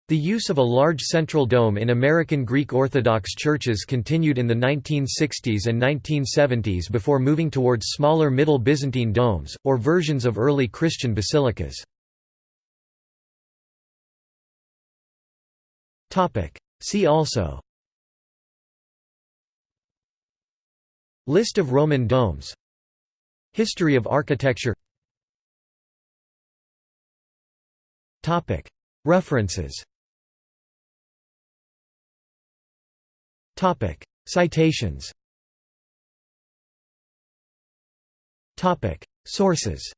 A: The use of a large central dome in American Greek Orthodox churches continued in the 1960s and 1970s before moving towards smaller Middle Byzantine domes, or versions of early Christian basilicas. See also. List of Roman domes. History of architecture. References. Citations. Sources